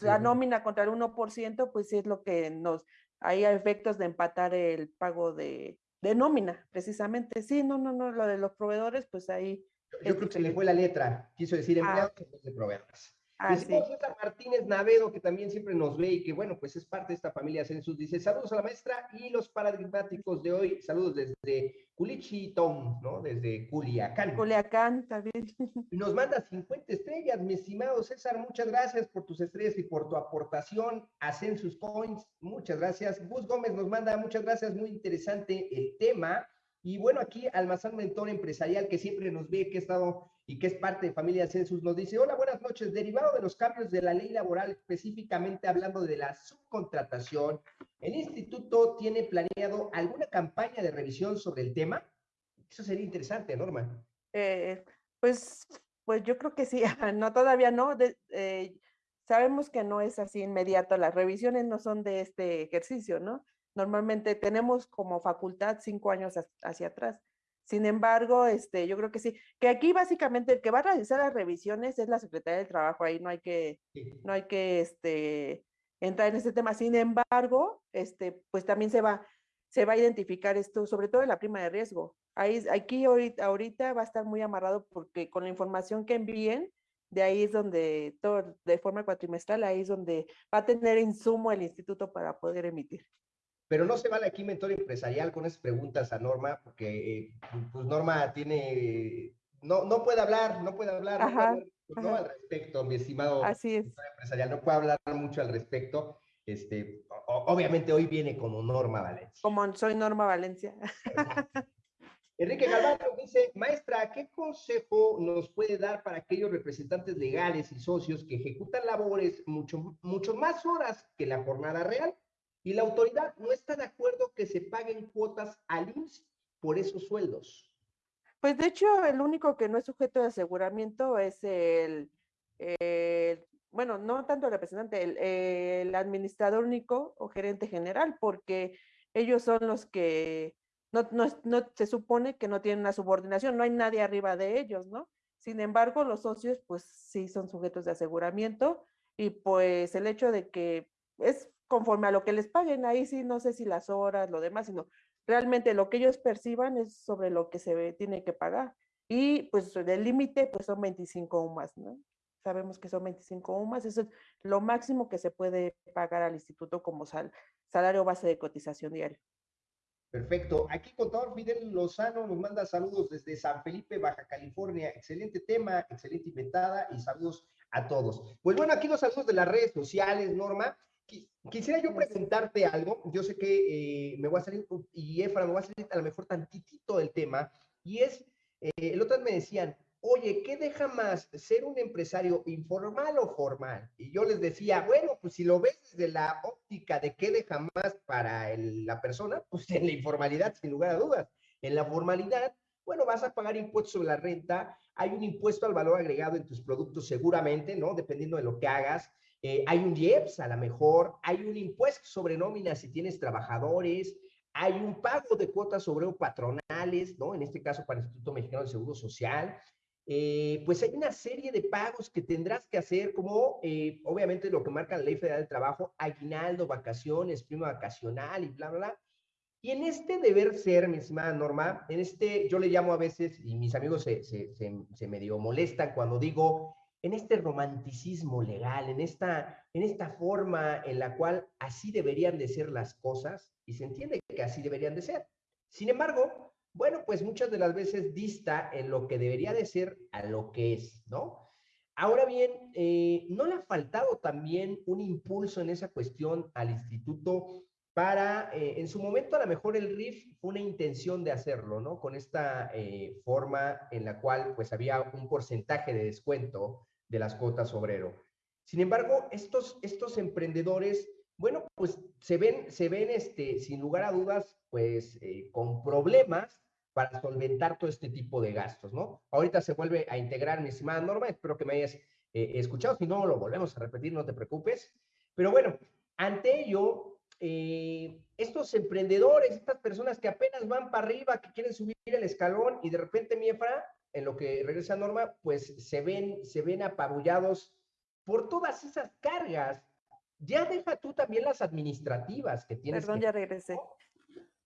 La nómina contra el 1%, pues sí es lo que nos, hay efectos de empatar el pago de, de nómina, precisamente. Sí, no, no, no, lo de los proveedores, pues ahí. Yo, creo que le fue la letra, quiso decir ah. empleados vez de proveedores. Ah, César Martínez Navedo, que también siempre nos ve y que, bueno, pues es parte de esta familia Census, dice, saludos a la maestra y los paradigmáticos de hoy, saludos desde Culichitón, ¿no? Desde Culiacán. Culiacán, también. Nos manda 50 estrellas, mi estimado César, muchas gracias por tus estrellas y por tu aportación a Census Coins, muchas gracias. Gus Gómez nos manda, muchas gracias, muy interesante el tema. Y bueno, aquí Almazán Mentor Empresarial, que siempre nos ve, que ha estado y que es parte de Familia Census, nos dice, hola, buenas noches. Derivado de los cambios de la ley laboral, específicamente hablando de la subcontratación, ¿el instituto tiene planeado alguna campaña de revisión sobre el tema? Eso sería interesante, Norma. Eh, pues, pues yo creo que sí, no, todavía no. Eh, sabemos que no es así inmediato, las revisiones no son de este ejercicio, ¿no? Normalmente tenemos como facultad cinco años hacia atrás. Sin embargo, este, yo creo que sí, que aquí básicamente el que va a realizar las revisiones es la Secretaría del Trabajo, ahí no hay que, no hay que este, entrar en este tema. Sin embargo, este, pues también se va, se va a identificar esto, sobre todo en la prima de riesgo. Ahí, aquí ahorita, ahorita va a estar muy amarrado porque con la información que envíen, de ahí es donde, todo, de forma cuatrimestral, ahí es donde va a tener insumo el instituto para poder emitir. Pero no se vale aquí mentor empresarial con esas preguntas a Norma, porque eh, pues Norma tiene, no, no puede hablar, no puede hablar, no, al respecto, mi estimado Así es. empresarial, no puede hablar mucho al respecto. Este, obviamente hoy viene como Norma Valencia. Como soy Norma Valencia. Enrique Galván dice, maestra, ¿qué consejo nos puede dar para aquellos representantes legales y socios que ejecutan labores mucho, mucho más horas que la jornada real? Y la autoridad no está de acuerdo que se paguen cuotas al IMSS por esos sueldos. Pues de hecho, el único que no es sujeto de aseguramiento es el, bueno, no tanto el representante, el, administrador único o gerente general, porque ellos son los que no, no, no, se supone que no tienen una subordinación, no hay nadie arriba de ellos, ¿no? Sin embargo, los socios, pues sí son sujetos de aseguramiento y pues el hecho de que es conforme a lo que les paguen. Ahí sí, no sé si las horas, lo demás, sino realmente lo que ellos perciban es sobre lo que se tiene que pagar. Y pues el límite pues son 25 UMAS, ¿no? Sabemos que son 25 UMAS, eso es lo máximo que se puede pagar al instituto como salario base de cotización diario. Perfecto. Aquí contador Fidel Lozano nos manda saludos desde San Felipe, Baja California. Excelente tema, excelente inventada y saludos a todos. Pues bueno, aquí los saludos de las redes sociales, Norma. Quisiera yo presentarte algo, yo sé que eh, me voy a salir, y Efra, me voy a salir a lo mejor tantitito del tema, y es, eh, el otro me decían, oye, ¿qué deja más ser un empresario informal o formal? Y yo les decía, bueno, pues si lo ves desde la óptica de qué deja más para la persona, pues en la informalidad, sin lugar a dudas. En la formalidad, bueno, vas a pagar impuestos sobre la renta, hay un impuesto al valor agregado en tus productos seguramente, ¿no? Dependiendo de lo que hagas. Eh, hay un IEPS a lo mejor, hay un impuesto sobre nóminas si tienes trabajadores, hay un pago de cuotas sobre patronales, ¿no? En este caso para el Instituto Mexicano de Seguro Social. Eh, pues hay una serie de pagos que tendrás que hacer, como eh, obviamente lo que marca la Ley Federal del Trabajo, aguinaldo, vacaciones, prima vacacional y bla, bla, bla. Y en este deber ser, mi estimada Norma, en este, yo le llamo a veces, y mis amigos se, se, se, se medio molestan cuando digo en este romanticismo legal, en esta, en esta forma en la cual así deberían de ser las cosas, y se entiende que así deberían de ser. Sin embargo, bueno, pues muchas de las veces dista en lo que debería de ser a lo que es, ¿no? Ahora bien, eh, ¿no le ha faltado también un impulso en esa cuestión al instituto para, eh, en su momento a lo mejor el RIF fue una intención de hacerlo, ¿no? Con esta eh, forma en la cual pues había un porcentaje de descuento de las cuotas obrero. Sin embargo, estos, estos emprendedores, bueno, pues se ven, se ven este, sin lugar a dudas, pues con problemas para solventar todo este tipo de gastos, ¿no? Ahorita se vuelve a integrar mi estimada Norma, espero que me hayas eh, escuchado, si no lo volvemos a repetir, no te preocupes. Pero bueno, ante ello, eh, estos emprendedores, estas personas que apenas van para arriba, que quieren subir el escalón y de repente Miefra, en lo que regresa Norma, pues se ven, se ven apabullados por todas esas cargas. Ya deja tú también las administrativas que tienes. Perdón, ya regresé.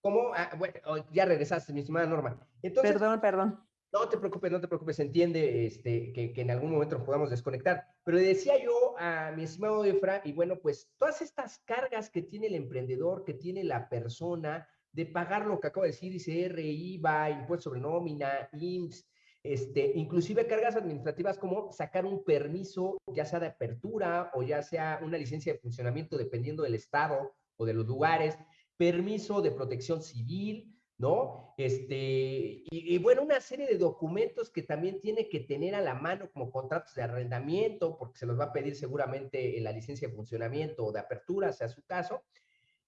¿Cómo? Ah, bueno, ya regresaste, mi estimada Norma. Entonces, perdón, perdón. No te preocupes, no te preocupes, entiende este, que, en algún momento nos podamos desconectar. Pero le decía yo a mi estimado Efra, y bueno, pues todas estas cargas que tiene el emprendedor, que tiene la persona, de pagar lo que acabo de decir, ICR, IVA, impuesto sobre nómina, IMSS, este, inclusive cargas administrativas como sacar un permiso, ya sea de apertura o ya sea una licencia de funcionamiento, dependiendo del estado o de los lugares permiso de protección civil, ¿no? Este, y, bueno, una serie de documentos que también tiene que tener a la mano como contratos de arrendamiento, porque se los va a pedir seguramente en la licencia de funcionamiento o de apertura, sea su caso,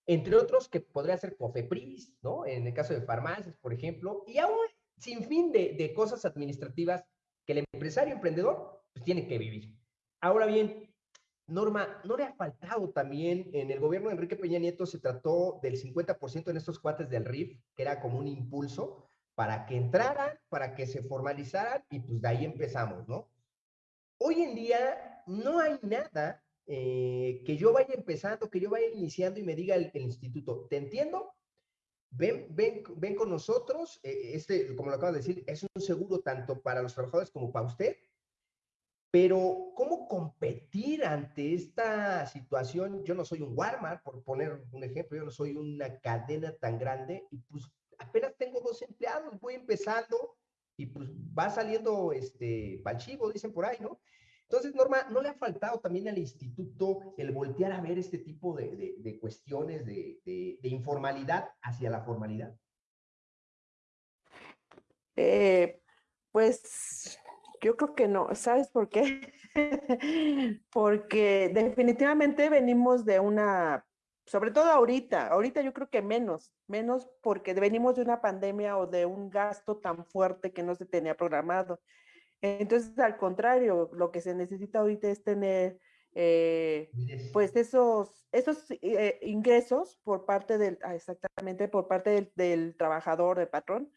entre otros que podría ser COFEPRIS, ¿no? En el caso de farmacias, por ejemplo, y aún sin fin de, de cosas administrativas que el empresario emprendedor pues, tiene que vivir. Ahora bien, Norma, ¿no le ha faltado también en el gobierno de Enrique Peña Nieto se trató del 50% en estos cuates del RIF, que era como un impulso para que entraran, para que se formalizaran y pues de ahí empezamos, ¿no? Hoy en día no hay nada eh, que yo vaya empezando, que yo vaya iniciando y me diga el, instituto, ¿te entiendo? Ven, ven, ven con nosotros, eh, este, como lo acabo de decir, es un seguro tanto para los trabajadores como para usted, pero, ¿cómo competir ante esta situación? Yo no soy un Walmart, por poner un ejemplo, yo no soy una cadena tan grande y pues apenas tengo dos empleados, voy empezando y pues va saliendo este palchivo, dicen por ahí, ¿no? Entonces, Norma, ¿no le ha faltado también al instituto el voltear a ver este tipo de, de, cuestiones de, de, informalidad hacia la formalidad? Eh, pues yo creo que no, ¿sabes por qué? Porque definitivamente venimos de una, sobre todo ahorita, ahorita yo creo que menos, menos porque venimos de una pandemia o de un gasto tan fuerte que no se tenía programado. Entonces, al contrario, lo que se necesita ahorita es tener eh, pues esos, esos eh, ingresos por parte del, ah, exactamente, por parte del, del, trabajador, del patrón,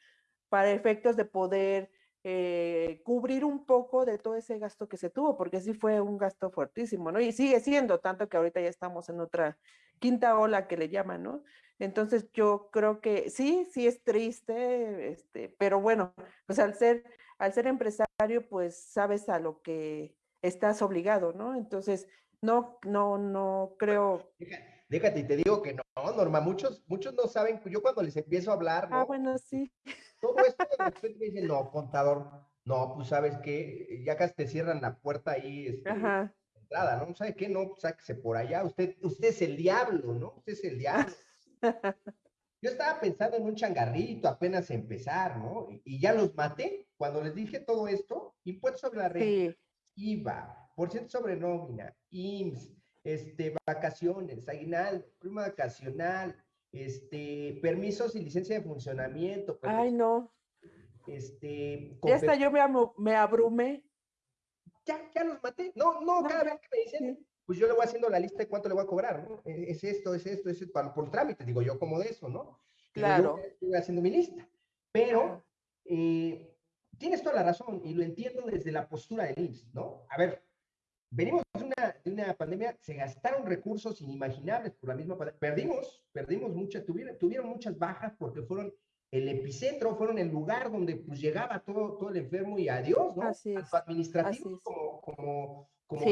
para efectos de poder eh, cubrir un poco de todo ese gasto que se tuvo, porque sí fue un gasto fuertísimo, ¿no? Y sigue siendo, tanto que ahorita ya estamos en otra quinta ola que le llaman, ¿no? Entonces yo creo que sí, sí es triste, este, pero bueno, pues al ser, al ser empresario, pues sabes a lo que estás obligado, ¿no? Entonces, no, no, no creo. Déjate, y te digo que no, Norma, muchos, muchos no saben, yo cuando les empiezo a hablar, Ah, bueno, sí. Todo esto de repente me dicen, no, contador, no, pues sabes que ya casi te cierran la puerta ahí, este, entrada, ¿no? ¿Sabe qué? No, pues sáquese por allá, usted, usted es el diablo, ¿no? Usted es el diablo. Yo estaba pensando en un changarrito apenas empezar, ¿no? Y, ya los maté cuando les dije todo esto, impuestos sobre la renta, IVA, por ciento sobre nómina, IMSS, este, vacaciones, aguinaldo, prima vacacional, este, permisos y licencia de funcionamiento. Ay, no. Este, ya hasta yo me, me abrumé. Ya, ya los maté. No, no, cada vez que me dicen, pues yo le voy haciendo la lista de cuánto le voy a cobrar, ¿no? E, es esto, es esto, es esto, por trámite, digo yo como de eso, ¿no? Claro. Yo estoy haciendo mi lista. Pero eh, tienes toda la razón y lo entiendo desde la postura del IMSS, ¿no? A ver, venimos de una, de una, pandemia, se gastaron recursos inimaginables por la misma pandemia. Perdimos, perdimos muchas, tuvieron, tuvieron muchas bajas porque fueron el epicentro, fueron el lugar donde pues llegaba todo, todo el enfermo y adiós, ¿no? Así es. administrativo como, como, como,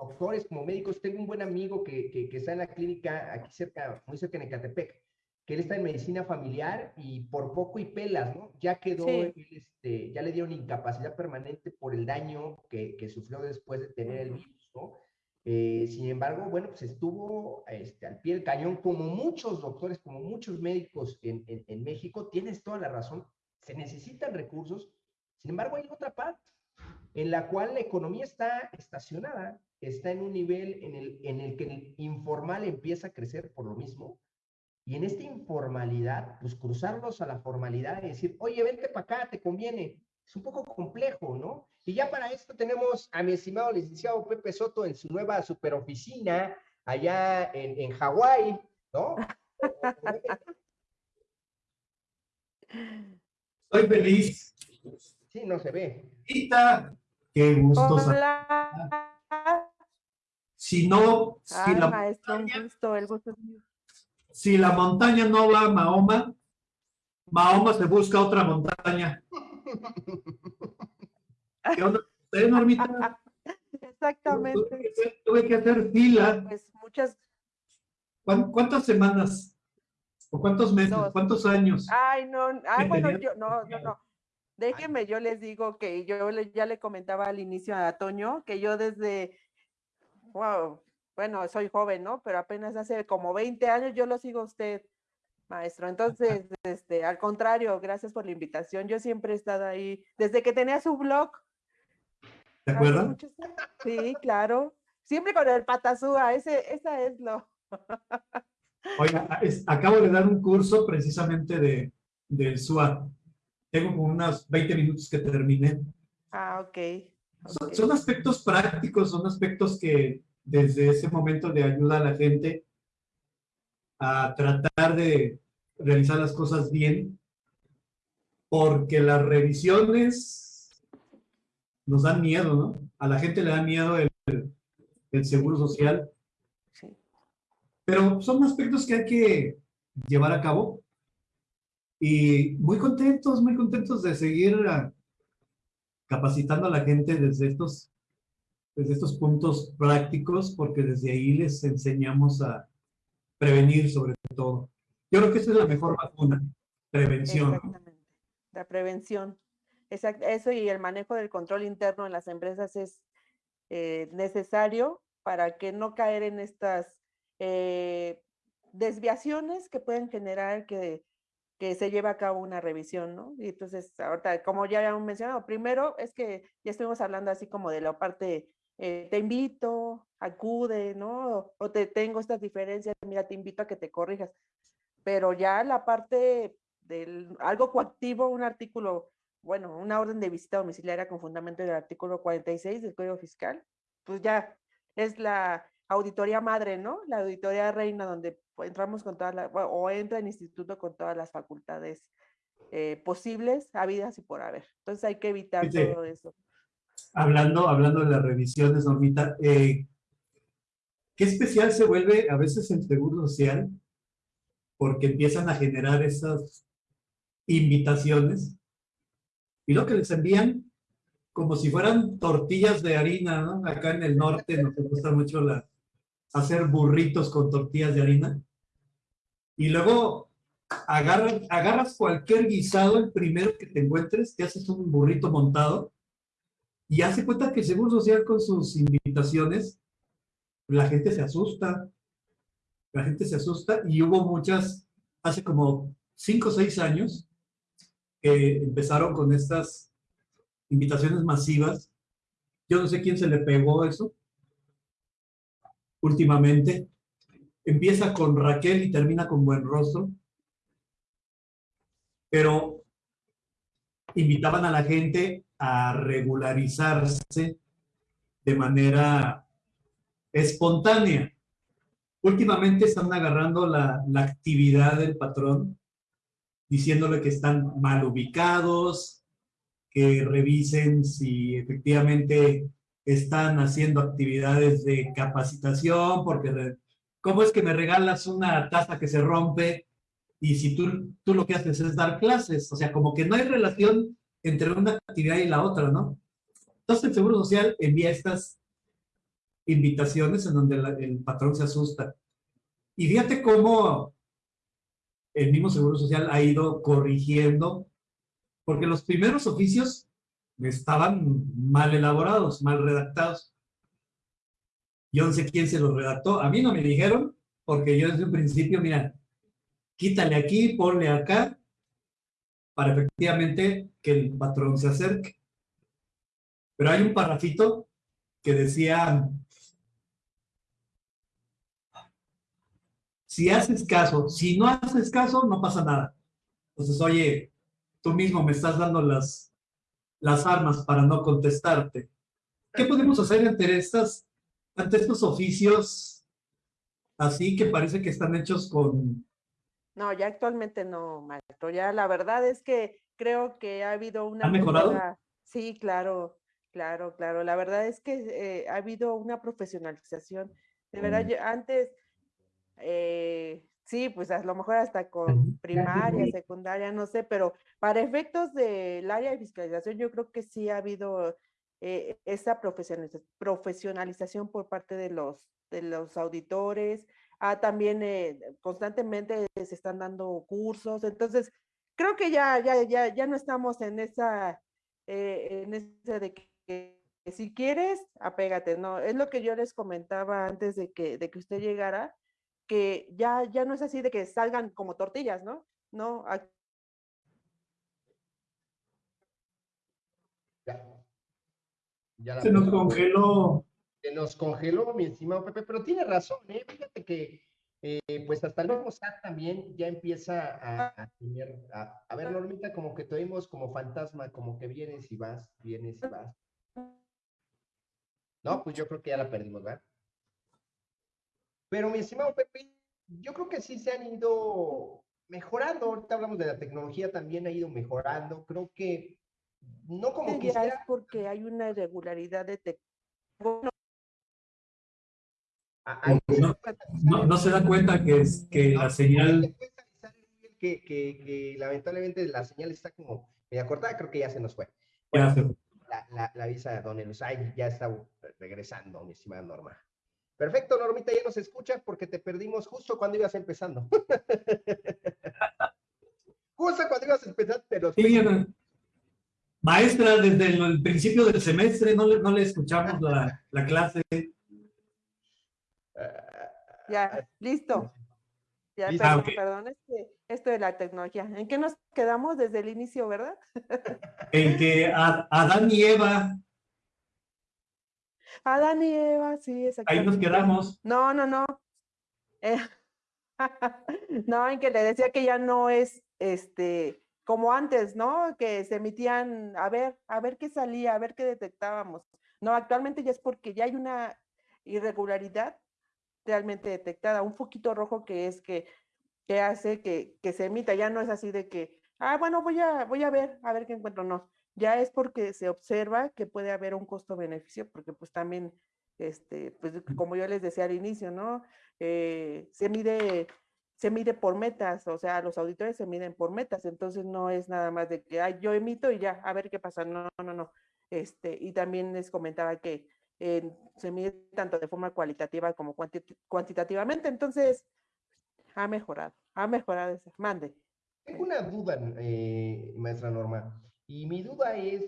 doctores, como médicos. Tengo un buen amigo que, que, que, está en la clínica aquí cerca, muy cerca en Ecatepec, que él está en medicina familiar y por poco y pelas, ¿no? Ya quedó, este, ya le dieron incapacidad permanente por el daño que, que sufrió después de tener el virus, ¿no? Eh, sin embargo, bueno, pues estuvo este, al pie del cañón, como muchos doctores, como muchos médicos en, en, en, México, tienes toda la razón, se necesitan recursos, sin embargo hay otra parte en la cual la economía está estacionada, está en un nivel en el, en el que el informal empieza a crecer por lo mismo, y en esta informalidad, pues cruzarlos a la formalidad y decir, oye, vente para acá, te conviene, es un poco complejo, ¿no? Y ya para esto tenemos a mi estimado licenciado Pepe Soto en su nueva superoficina allá en, en Hawái, ¿no? Estoy feliz. Sí, no se ve. Rita, qué gusto. Hola. Si no, si Ay, la, maestro, un gusto, el gusto es mío. Si la montaña no va a Mahoma, Mahoma se busca otra montaña. ¿Qué onda? ¿Usted, Normita? Exactamente. Tuve que hacer- Tuve que hacer fila. Pues muchas, ¿Cuán- ¿Cuántas semanas? ¿O cuántos meses? Dos. ¿Cuántos años? ay, no, ay, ¿Qué bueno, yo, no, no, no. Déjeme, yo les digo que yo le- ya le comentaba al inicio a Toño que yo desde, wow, bueno, soy joven, ¿no? Pero apenas hace como 20 años yo lo sigo a usted, maestro. Entonces, este, al contrario, gracias por la invitación. Yo siempre he estado ahí, desde que tenía su blog. ¿Te acuerdas? muchos. Sí, claro. Siempre con el patazúa, ese, esa es lo. Oiga, es- acabo de dar un curso precisamente de, del SWAT. Tengo como unos 20 minutos que terminé. Ah, ok. Son, ok. son aspectos prácticos, son aspectos que desde ese momento de ayuda a la gente a tratar de realizar las cosas bien, porque las revisiones nos dan miedo, ¿no? A la gente le da miedo el, el seguro social, Sí. pero son aspectos que hay que llevar a cabo y muy contentos, muy contentos de seguir ah, capacitando a la gente desde estos, desde estos puntos prácticos, porque desde ahí les enseñamos a prevenir sobre todo. Yo creo que esa es la mejor vacuna, prevención. Exactamente. La prevención. Exacto. Eso y el manejo del control interno en las empresas es eh, necesario para que no caer en estas eh, desviaciones que pueden generar que, que se lleve a cabo una revisión, ¿no? Y entonces, ahorita, como ya habíamos mencionado, primero es que ya estuvimos hablando así como de la parte, eh, te invito, acude, ¿no? O te tengo estas diferencias, mira, te invito a que te corrijas. Pero ya la parte del algo coactivo, un artículo, bueno, una orden de visita domiciliaria con fundamento del artículo 46 del Código Fiscal, pues ya es la auditoría madre, ¿no? La auditoría reina donde entramos con todas las, o entra el instituto con todas las facultades eh, posibles, habidas y por haber. Entonces hay que evitar Fíjate, todo eso. Hablando, hablando de las revisiones, Normita, eh, qué especial se vuelve a veces el Seguro Social, porque empiezan a generar esas invitaciones y lo que les envían como si fueran tortillas de harina, ¿no? Acá en el norte nos gusta mucho la, hacer burritos con tortillas de harina. Y luego agarras, agarras cualquier guisado, el primero que te encuentres, te haces un burrito montado y hace cuenta que el Seguro Social con sus invitaciones, la gente se asusta. La gente se asusta y hubo muchas, hace como cinco o seis años, que empezaron con estas invitaciones masivas. Yo no sé quién se le pegó eso últimamente. Empieza con Raquel y termina con Buen Rostro. Pero invitaban a la gente a regularizarse de manera espontánea. Últimamente están agarrando la, la actividad del patrón, diciéndole que están mal ubicados, que revisen si efectivamente están haciendo actividades de capacitación, porque ¿cómo es que me regalas una taza que se rompe y si tú, tú lo que haces es dar clases? O sea, como que no hay relación entre una actividad y la otra, ¿no? Entonces el Seguro Social envía estas invitaciones en donde el patrón se asusta. Y fíjate cómo el mismo Seguro Social ha ido corrigiendo, porque los primeros oficios estaban mal elaborados, mal redactados. Yo no sé quién se los redactó. A mí no me dijeron, porque yo desde un principio, mira, quítale aquí, ponle acá, para efectivamente que el patrón se acerque. Pero hay un parrafito que decía, si haces caso, si no haces caso, no pasa nada. Entonces, oye, tú mismo me estás dando las, las armas para no contestarte. ¿Qué podemos hacer ante, estas, ante estos oficios así que parece que están hechos con... No, ya actualmente no, maestro. Ya la verdad es que creo que ha habido una... ¿Ha mejorado? Sí, claro, claro, claro. La verdad es que eh, ha habido una profesionalización. De verdad, mm. antes, eh, sí, pues a lo mejor hasta con primaria, secundaria, no sé, pero para efectos del área de fiscalización, yo creo que sí ha habido eh, esa profesionalización por parte de los, de los auditores. Ah, también eh, constantemente se están dando cursos. Entonces, creo que ya, ya, ya, ya no estamos en esa, eh, en ese de que, si quieres, apégate, ¿no? Es lo que yo les comentaba antes de que, de que usted llegara, que ya, ya no es así de que salgan como tortillas, ¿no? No, se nos congeló. Se nos congeló, mi estimado Pepe, pero tiene razón, ¿eh? Fíjate que, eh, pues hasta el mismo SAT también ya empieza a, tener, a, ver, Normita, como que te oímos como fantasma, como que vienes y vas, vienes y vas. No, pues yo creo que ya la perdimos, ¿verdad? Pero mi estimado Pepe, yo creo que sí se han ido mejorando. Ahorita hablamos de la tecnología, también ha ido mejorando. Creo que no como que es porque hay una irregularidad de bueno, no, no, se da cuenta que es que la señal que, que, que, lamentablemente la señal está como media cortada, creo que ya se nos fue. la, la, la, visa de Don Elusay ya está regresando, mi estimada Norma. Perfecto, Normita, ya nos escuchas porque te perdimos justo cuando ibas empezando. justo cuando ibas empezando, pero... Sí, Maestra, desde el, principio del semestre no le, no le escuchamos la, la clase. Ya, listo. Ya, perdón, perdón, este, esto de la tecnología. ¿En qué nos quedamos desde el inicio, verdad? en que Adán y Eva. Adán y Eva, sí, exactamente. Ahí nos quedamos. No, no, no. Eh, no, en que le decía que ya no es este como antes, ¿no? Que se emitían, a ver, a ver qué salía, a ver qué detectábamos. No, actualmente ya es porque ya hay una irregularidad realmente detectada, un foquito rojo que es que, que hace que, que, se emita, ya no es así de que, ah, bueno, voy a, voy a ver, a ver qué encuentro, no, ya es porque se observa que puede haber un costo-beneficio, porque pues también, este, pues como yo les decía al inicio, ¿no? Eh, se mide se mide por metas, o sea, los auditores se miden por metas, entonces no es nada más de que yo emito y ya, a ver qué pasa, no, no, no. Este, y también les comentaba que eh, se mide tanto de forma cualitativa como cuantitativamente, entonces ha mejorado, ha mejorado ese, mande. Tengo una duda, eh, maestra Norma, y mi duda es,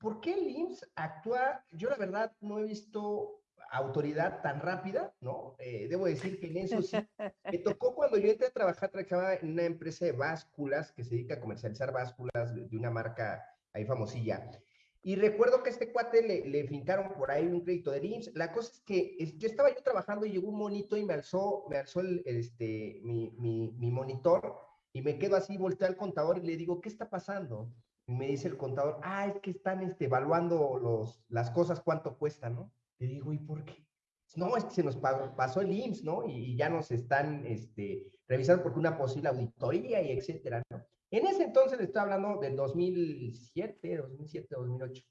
¿por qué el IMSS actúa? Yo la verdad no he visto autoridad tan rápida, ¿no? Eh, debo decir que en eso sí, me tocó cuando yo entré a trabajar, trabajaba en una empresa de básculas que se dedica a comercializar básculas de, una marca ahí famosilla. Y recuerdo que a este cuate le, le, fincaron por ahí un crédito de IMSS. La cosa es que yo estaba yo trabajando y llegó un monito y me alzó, me alzó este, mi, mi, mi monitor y me quedo así, volteé al contador y le digo, ¿qué está pasando? Y me dice el contador, ah, es que están este, evaluando los, las cosas, cuánto cuestan, ¿no? Le digo, ¿y por qué? No, es que se nos pasó el IMSS, ¿no? Y, ya nos están este, revisando porque una posible auditoría y etcétera, ¿no? En ese entonces estoy hablando del 2007, 2007, 2008.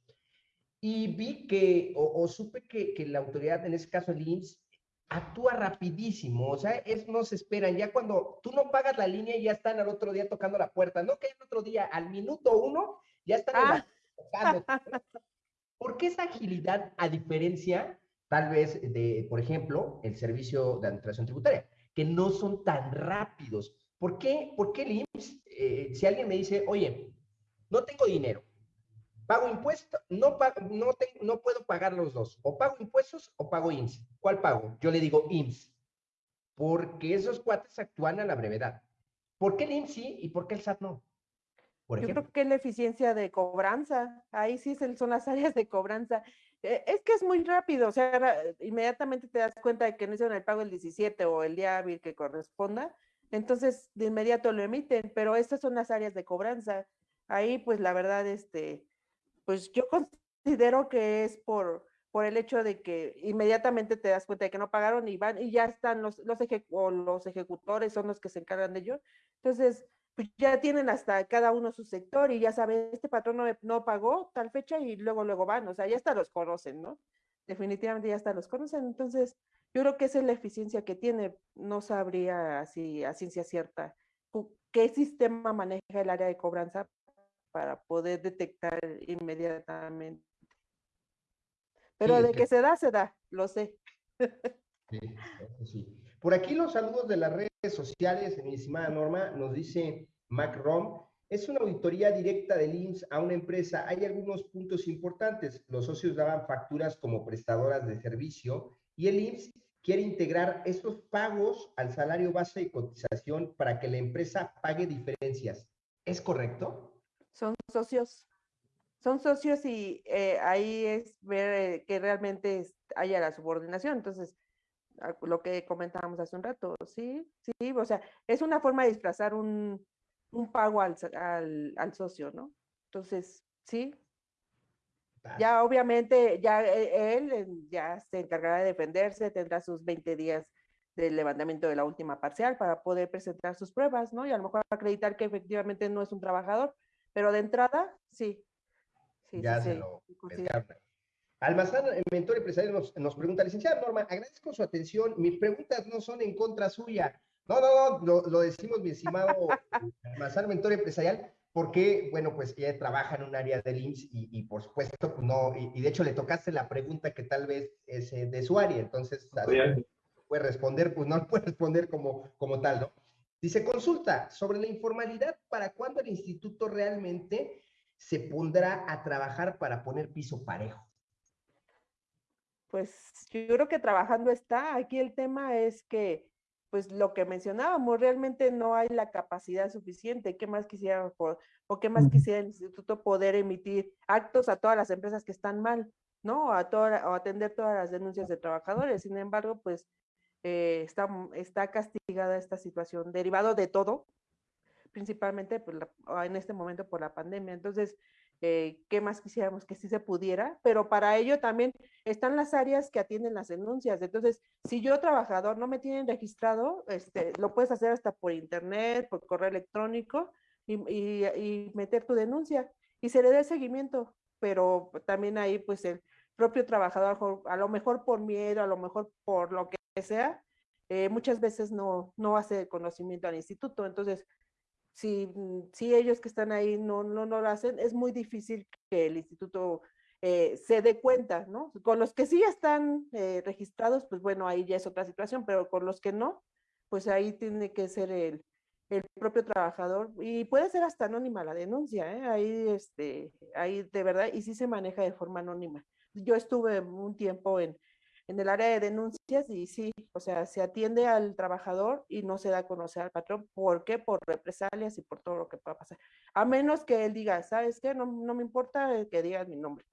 Y vi que, o, supe que, que, la autoridad, en ese caso el IMSS, actúa rapidísimo, o sea, es, no se esperan, ya cuando tú no pagas la línea ya están al otro día tocando la puerta, no que el otro día, al minuto uno, ya están ah. tocando. ¿Por qué esa agilidad a diferencia, tal vez, de, por ejemplo, el servicio de administración tributaria, que no son tan rápidos? ¿Por qué, por qué el IMSS, eh, si alguien me dice, oye, no tengo dinero, pago impuestos, no, no, no puedo pagar los dos, o pago impuestos o pago IMSS. ¿Cuál pago? Yo le digo IMSS, porque esos cuates actúan a la brevedad. ¿Por qué el IMSS sí y por qué el SAT no? Yo creo que es la eficiencia de cobranza, ahí sí son las áreas de cobranza. Eh, es que es muy rápido, o sea, inmediatamente te das cuenta de que no hicieron el pago el 17 o el día hábil que corresponda, entonces de inmediato lo emiten, pero estas son las áreas de cobranza. Ahí, pues la verdad, este, pues yo considero que es por, por el hecho de que inmediatamente te das cuenta de que no pagaron y van y ya están los, los, ejecutores son los que se encargan de ello. Entonces, pues ya tienen hasta cada uno su sector y ya saben, este patrón no, no pagó tal fecha y luego, luego van, o sea, ya hasta los conocen, ¿no? Definitivamente ya hasta los conocen. Entonces, yo creo que esa es la eficiencia que tiene. No sabría así a ciencia cierta qué sistema maneja el área de cobranza para poder detectar inmediatamente. Pero de que se da, se da, lo sé. Sí, sí. Por aquí los saludos de las redes sociales, mi estimada Norma, nos dice Macron, es una auditoría directa del IMSS a una empresa. Hay algunos puntos importantes. Los socios daban facturas como prestadoras de servicio y el IMSS quiere integrar estos pagos al salario base de cotización para que la empresa pague diferencias. ¿Es correcto? Son socios. Son socios y eh, ahí es ver eh, que realmente haya la subordinación. Entonces, lo que comentábamos hace un rato, sí, sí, o sea, es una forma de disfrazar un, un pago al, al, al, socio, ¿no? Entonces, sí. Ya obviamente, ya e, él ya se encargará de defenderse, tendrá sus 20 días del levantamiento de la última parcial para poder presentar sus pruebas, ¿no? Y a lo mejor acreditar que efectivamente no es un trabajador, pero de entrada, sí. sí ya se lo Almazán, el mentor empresarial, nos, nos, pregunta, licenciada Norma, agradezco su atención, mis preguntas no son en contra suya. No, no, no, lo, decimos, mi estimado Almazán, mentor empresarial, porque, bueno, pues ella trabaja en un área del IMSS y, y por supuesto, pues no, y, y, de hecho le tocaste la pregunta que tal vez es eh, de su área, entonces, puede responder, pues no puede responder como, como tal, ¿no? Dice, consulta sobre la informalidad, ¿para cuándo el instituto realmente se pondrá a trabajar para poner piso parejo? pues yo creo que trabajando está. Aquí el tema es que, pues lo que mencionábamos, realmente no hay la capacidad suficiente. ¿Qué más quisiera o qué más quisiera el instituto poder emitir actos a todas las empresas que están mal, ¿no? A toda, o atender todas las denuncias de trabajadores. Sin embargo, pues eh, está, está castigada esta situación, derivado de todo, principalmente pues, en este momento por la pandemia. Entonces, eh, qué más quisiéramos que sí se pudiera, pero para ello también están las áreas que atienden las denuncias. Entonces, si yo trabajador no me tienen registrado, este, lo puedes hacer hasta por internet, por correo electrónico y, meter tu denuncia y se le dé seguimiento, pero también ahí pues el propio trabajador, a lo mejor por miedo, a lo mejor por lo que sea, eh, muchas veces no, no hace conocimiento al instituto. Entonces, si, mm, si ellos que están ahí no, no, no lo hacen, es muy difícil que el instituto eh, se dé cuenta, ¿no? Con los que sí están eh, registrados, pues bueno, ahí ya es otra situación, pero con los que no, pues ahí tiene que ser el, el propio trabajador y puede ser hasta anónima la denuncia, ¿eh? ahí, este, ahí de verdad, y sí se maneja de forma anónima. Yo estuve un tiempo en, en el área de denuncias y sí, o sea, se atiende al trabajador y no se da a conocer al patrón. ¿Por qué? Por represalias y por todo lo que pueda pasar. A menos que él diga, ¿sabes qué? No, no me importa que digas mi nombre.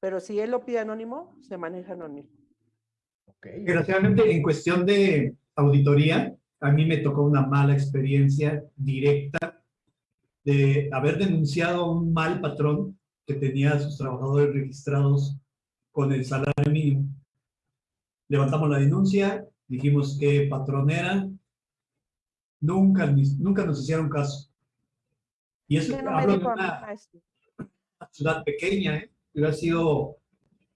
Pero si él lo pide anónimo, se maneja anónimo. Okay. Desgraciadamente, en cuestión de auditoría, a mí me tocó una mala experiencia directa de haber denunciado a un mal patrón que tenía a sus trabajadores registrados con el salario mínimo levantamos la denuncia, dijimos que patrón era, nunca, nunca nos hicieron caso. Y eso no hablo de una ciudad pequeña, ¿eh? hubiera sido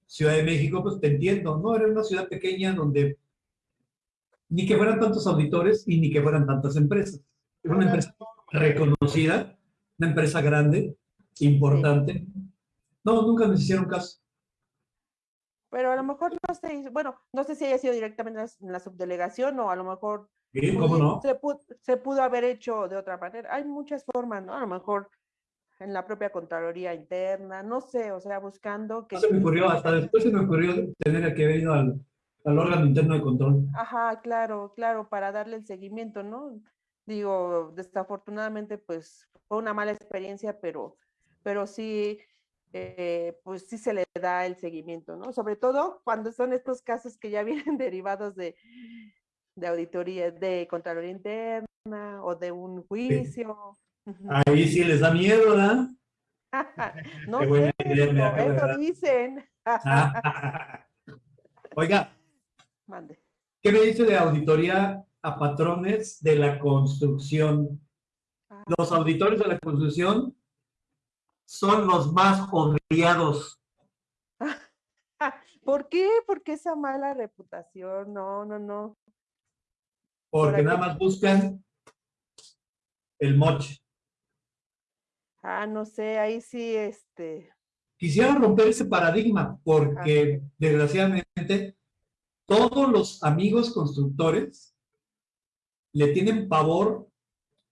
Ciudad de México, pues te entiendo, ¿no? Era una ciudad pequeña donde ni que fueran tantos auditores y ni que fueran tantas empresas. Era una empresa reconocida, una empresa grande, importante. No, nunca nos hicieron caso pero a lo mejor no sé, bueno, no sé si haya sido directamente en la subdelegación o a lo mejor Sí, ¿cómo no? Se pudo, se pudo haber hecho de otra manera. Hay muchas formas, ¿no? A lo mejor en la propia Contraloría interna, no sé, o sea, buscando que... No se me ocurrió, hasta después se me ocurrió tener que haber ido al, al órgano interno de control. Ajá, claro, claro, para darle el seguimiento, ¿no? Digo, desafortunadamente, pues fue una mala experiencia, pero, pero sí, eh, pues sí se le da el seguimiento, ¿no? Sobre todo cuando son estos casos que ya vienen derivados de, de auditoría, de Contraloría Interna o de un juicio. Ahí sí les da miedo, ¿verdad? no sé, eso dicen. Ah. Oiga, Mande. ¿qué me dice de auditoría a patrones de la construcción? Ah, Los auditores de la construcción son los más odiados. ¿Por qué? ¿Por qué esa mala reputación? No, no, no. porque ¿Para nada más buscan el moche. Ah, no sé, ahí sí, este, Quisiera romper ese paradigma porque desgraciadamente todos los amigos constructores le tienen pavor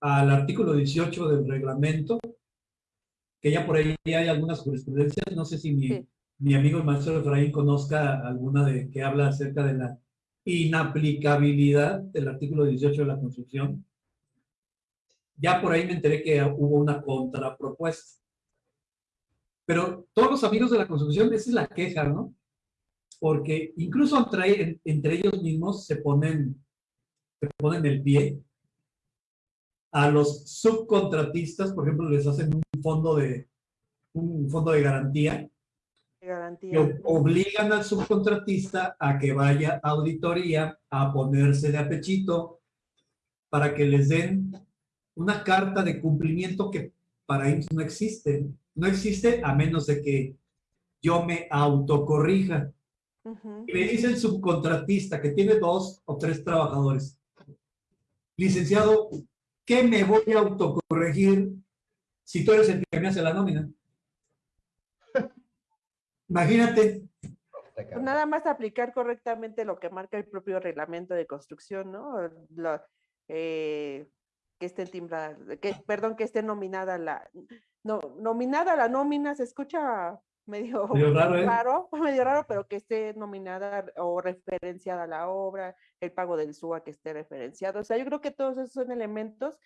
al artículo 18 del reglamento, que ya por ahí hay algunas jurisprudencias, no sé si mi, Sí. mi amigo el maestro Efraín conozca alguna de que habla acerca de la inaplicabilidad del artículo 18 de la construcción. Ya por ahí me enteré que hubo una contrapropuesta. Pero todos los amigos de la construcción, esa es la queja, ¿no? Porque incluso entre, entre ellos mismos se ponen, se ponen el pie. A los subcontratistas, por ejemplo, les hacen un fondo de, un fondo de garantía de que garantía. o- obligan al subcontratista a que vaya a auditoría a ponerse de apechito para que les den una carta de cumplimiento que para IMSS no existe. No existe a menos de que yo me autocorrija. Ujú. Y me dice el subcontratista que tiene dos o tres trabajadores. Licenciado, ¿qué me voy a autocorregir si tú eres el que me hace la nómina? Imagínate, Pues nada más aplicar correctamente lo que marca el propio reglamento de construcción, ¿no? Lo- eh, que esté timbrada, que, perdón, que esté nominada la, no, nominada la nómina, se escucha medio, Medio raro, ¿eh? raro, medio raro, pero que esté nominada o referenciada la obra, el pago del SUA que esté referenciado. O sea, yo creo que todos esos son elementos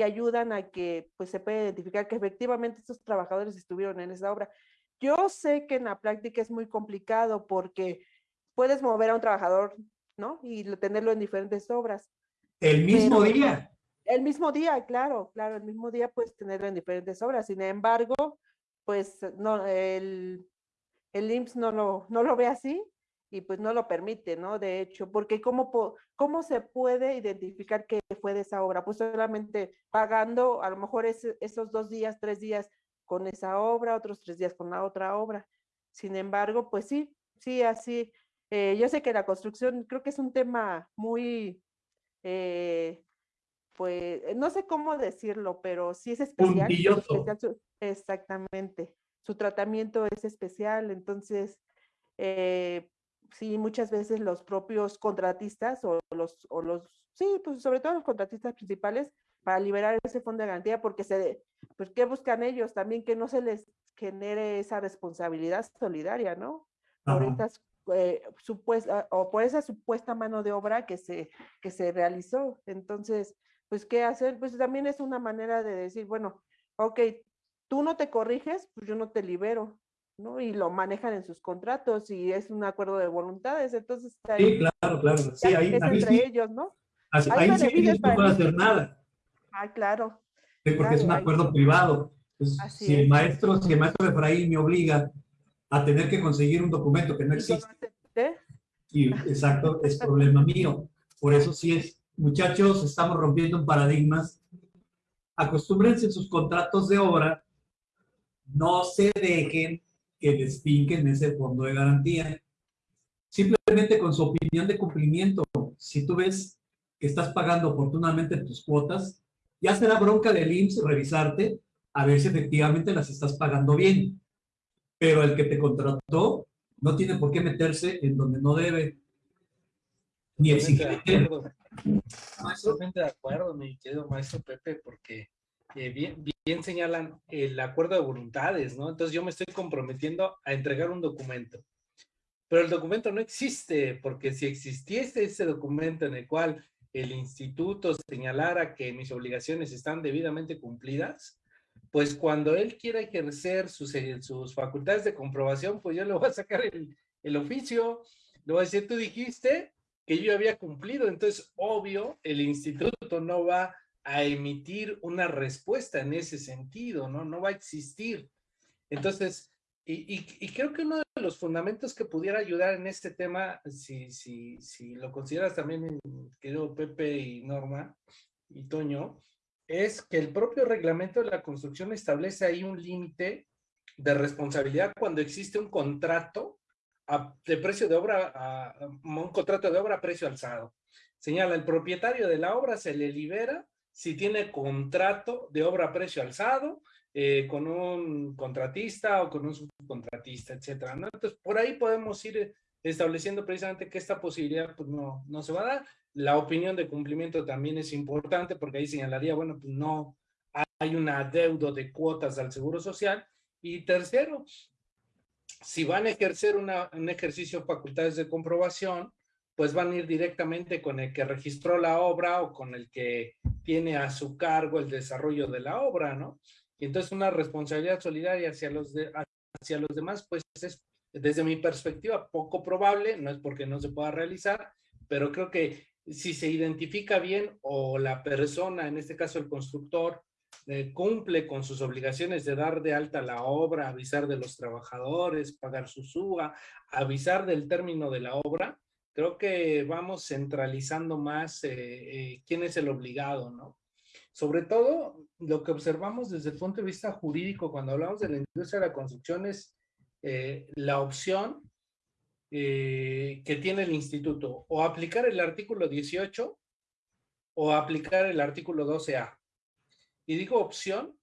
que ayudan a que pues, se pueda identificar que efectivamente estos trabajadores estuvieron en esa obra. Yo sé que en la práctica es muy complicado porque puedes mover a un trabajador, ¿no? Y lo- tenerlo en diferentes obras. el mismo Pero- día. El mismo día, claro, claro, el mismo día puedes tenerlo en diferentes obras. Sin embargo, pues no, el, el IMSS no lo, no lo ve así y pues no lo permite, ¿no? De hecho, porque ¿cómo, ¿cómo se puede identificar que fue de esa obra? Pues solamente pagando a lo mejor esos dos días, tres días con esa obra, otros tres días con la otra obra. Sin embargo, pues sí, sí, así. eh, yo sé que la construcción creo que es un tema muy, eh, pues, no sé cómo decirlo, pero sí es especial. especial su- exactamente. Su tratamiento es especial, entonces, eh, sí, muchas veces los propios contratistas o los, o los, sí, pues sobre todo los contratistas principales, para liberar ese fondo de garantía, porque se, pues, ¿qué buscan ellos? También que no se les genere esa responsabilidad solidaria, ¿no? Por Ajá. estas, eh, supuesta, o por esa supuesta mano de obra que se, que se realizó. Entonces, pues, ¿qué hacer? Pues también es una manera de decir, bueno, ok, tú no te corriges, pues yo no te libero, ¿no? Y lo manejan en sus contratos y es un acuerdo de voluntades, entonces ahí Sí, claro, claro. Sí, ahí, es ahí entre sí, ellos, ¿no? así- ahí sí no el hacer nada. Ah, claro. Sí, porque es un ahí- acuerdo privado. Entonces, Así si el es. maestro, si el maestro Efraín me obliga a tener que conseguir un documento que no existe, y exacto, es problema mío. Por eso sí es, muchachos, estamos rompiendo paradigmas. Acostúmbrense en sus contratos de obra, no se dejen que les finquen ese fondo de garantía. Simplemente con su opinión de cumplimiento, si tú ves que estás pagando oportunamente tus cuotas, ya será bronca del IMSS revisarte a ver si efectivamente las estás pagando bien. Pero el que te contrató no tiene por qué meterse en donde no debe, ni acuerdo. Totalmente de acuerdo, mi querido maestro Pepe, porque eh, bien, señalan el acuerdo de voluntades, ¿no? Entonces yo me estoy comprometiendo a entregar un documento, pero el documento no existe, porque si existiese ese documento en el cual el instituto señalara que mis obligaciones están debidamente cumplidas, pues cuando él quiera ejercer sus, sus facultades de comprobación, pues yo le voy a sacar el, el oficio, le voy a decir, tú dijiste que yo había cumplido, entonces obvio, el instituto no va a emitir una respuesta en ese sentido, ¿no? No va a existir. Entonces, y, creo que uno de los fundamentos que pudiera ayudar en este tema, si, lo consideras también, querido Pepe y Norma y Toño, es que el propio reglamento de la construcción establece ahí un límite de responsabilidad cuando existe un contrato de precio de obra, un contrato de obra a precio alzado. Señala, el propietario de la obra se le libera si tiene contrato de obra a precio alzado eh, con un contratista o con un subcontratista, etcétera. Entonces, por ahí podemos ir estableciendo precisamente que esta posibilidad pues, no, no se va a dar. La opinión de cumplimiento también es importante porque ahí señalaría, bueno, pues no hay un adeudo de cuotas al Seguro Social. Y tercero, si van a ejercer un ejercicio de facultades de comprobación, pues van a ir directamente con el que registró la obra o con el que tiene a su cargo el desarrollo de la obra, ¿no? Y entonces una responsabilidad solidaria hacia los, de, hacia los demás, pues es desde mi perspectiva poco probable, no es porque no se pueda realizar, pero creo que si se identifica bien o la persona, en este caso el constructor, eh, cumple con sus obligaciones de dar de alta la obra, avisar de los trabajadores, pagar su suba, avisar del término de la obra, creo que vamos centralizando más eh, eh, quién es el obligado, ¿no? Sobre todo, lo que observamos desde el punto de vista jurídico cuando hablamos de la industria de la construcción es la opción que tiene el instituto o aplicar el artículo 18 o aplicar el artículo 12A. Y digo opción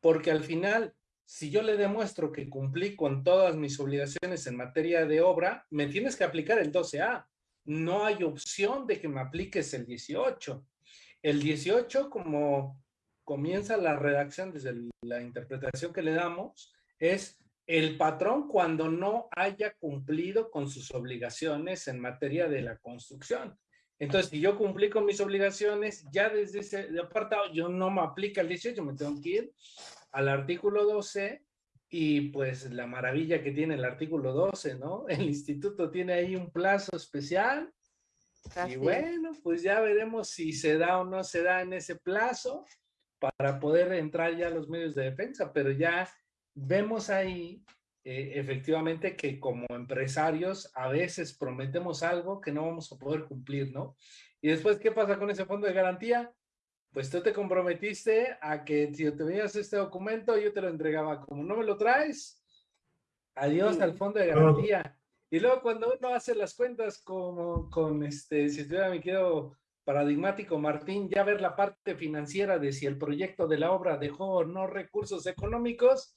porque al final, si yo le demuestro que cumplí con todas mis obligaciones en materia de obra, me tienes que aplicar el 12A. No hay opción de que me apliques el 18. El 18, como comienza la redacción desde la interpretación que le damos, es el patrón cuando no haya cumplido con sus obligaciones en materia de la construcción. Entonces, si yo cumplí con mis obligaciones, ya desde ese apartado, yo no me aplica el 18, me tengo que ir al artículo 12 y pues la maravilla que tiene el artículo 12, ¿no? El instituto tiene ahí un plazo especial y bueno, pues ya veremos si se da o no se da en ese plazo para poder entrar ya a los medios de defensa, pero ya vemos ahí eh, efectivamente que como empresarios a veces prometemos algo que no vamos a poder cumplir, ¿no? Y después, ¿qué pasa con ese fondo de garantía? Pues tú te comprometiste a que si te venías este documento, yo te lo entregaba. Como no me lo traes, adiós al fondo de garantía. Y luego cuando uno hace las cuentas como con este, si estuviera mi querido paradigmático Martín, ya ver la parte financiera de si el proyecto de la obra dejó o no recursos económicos,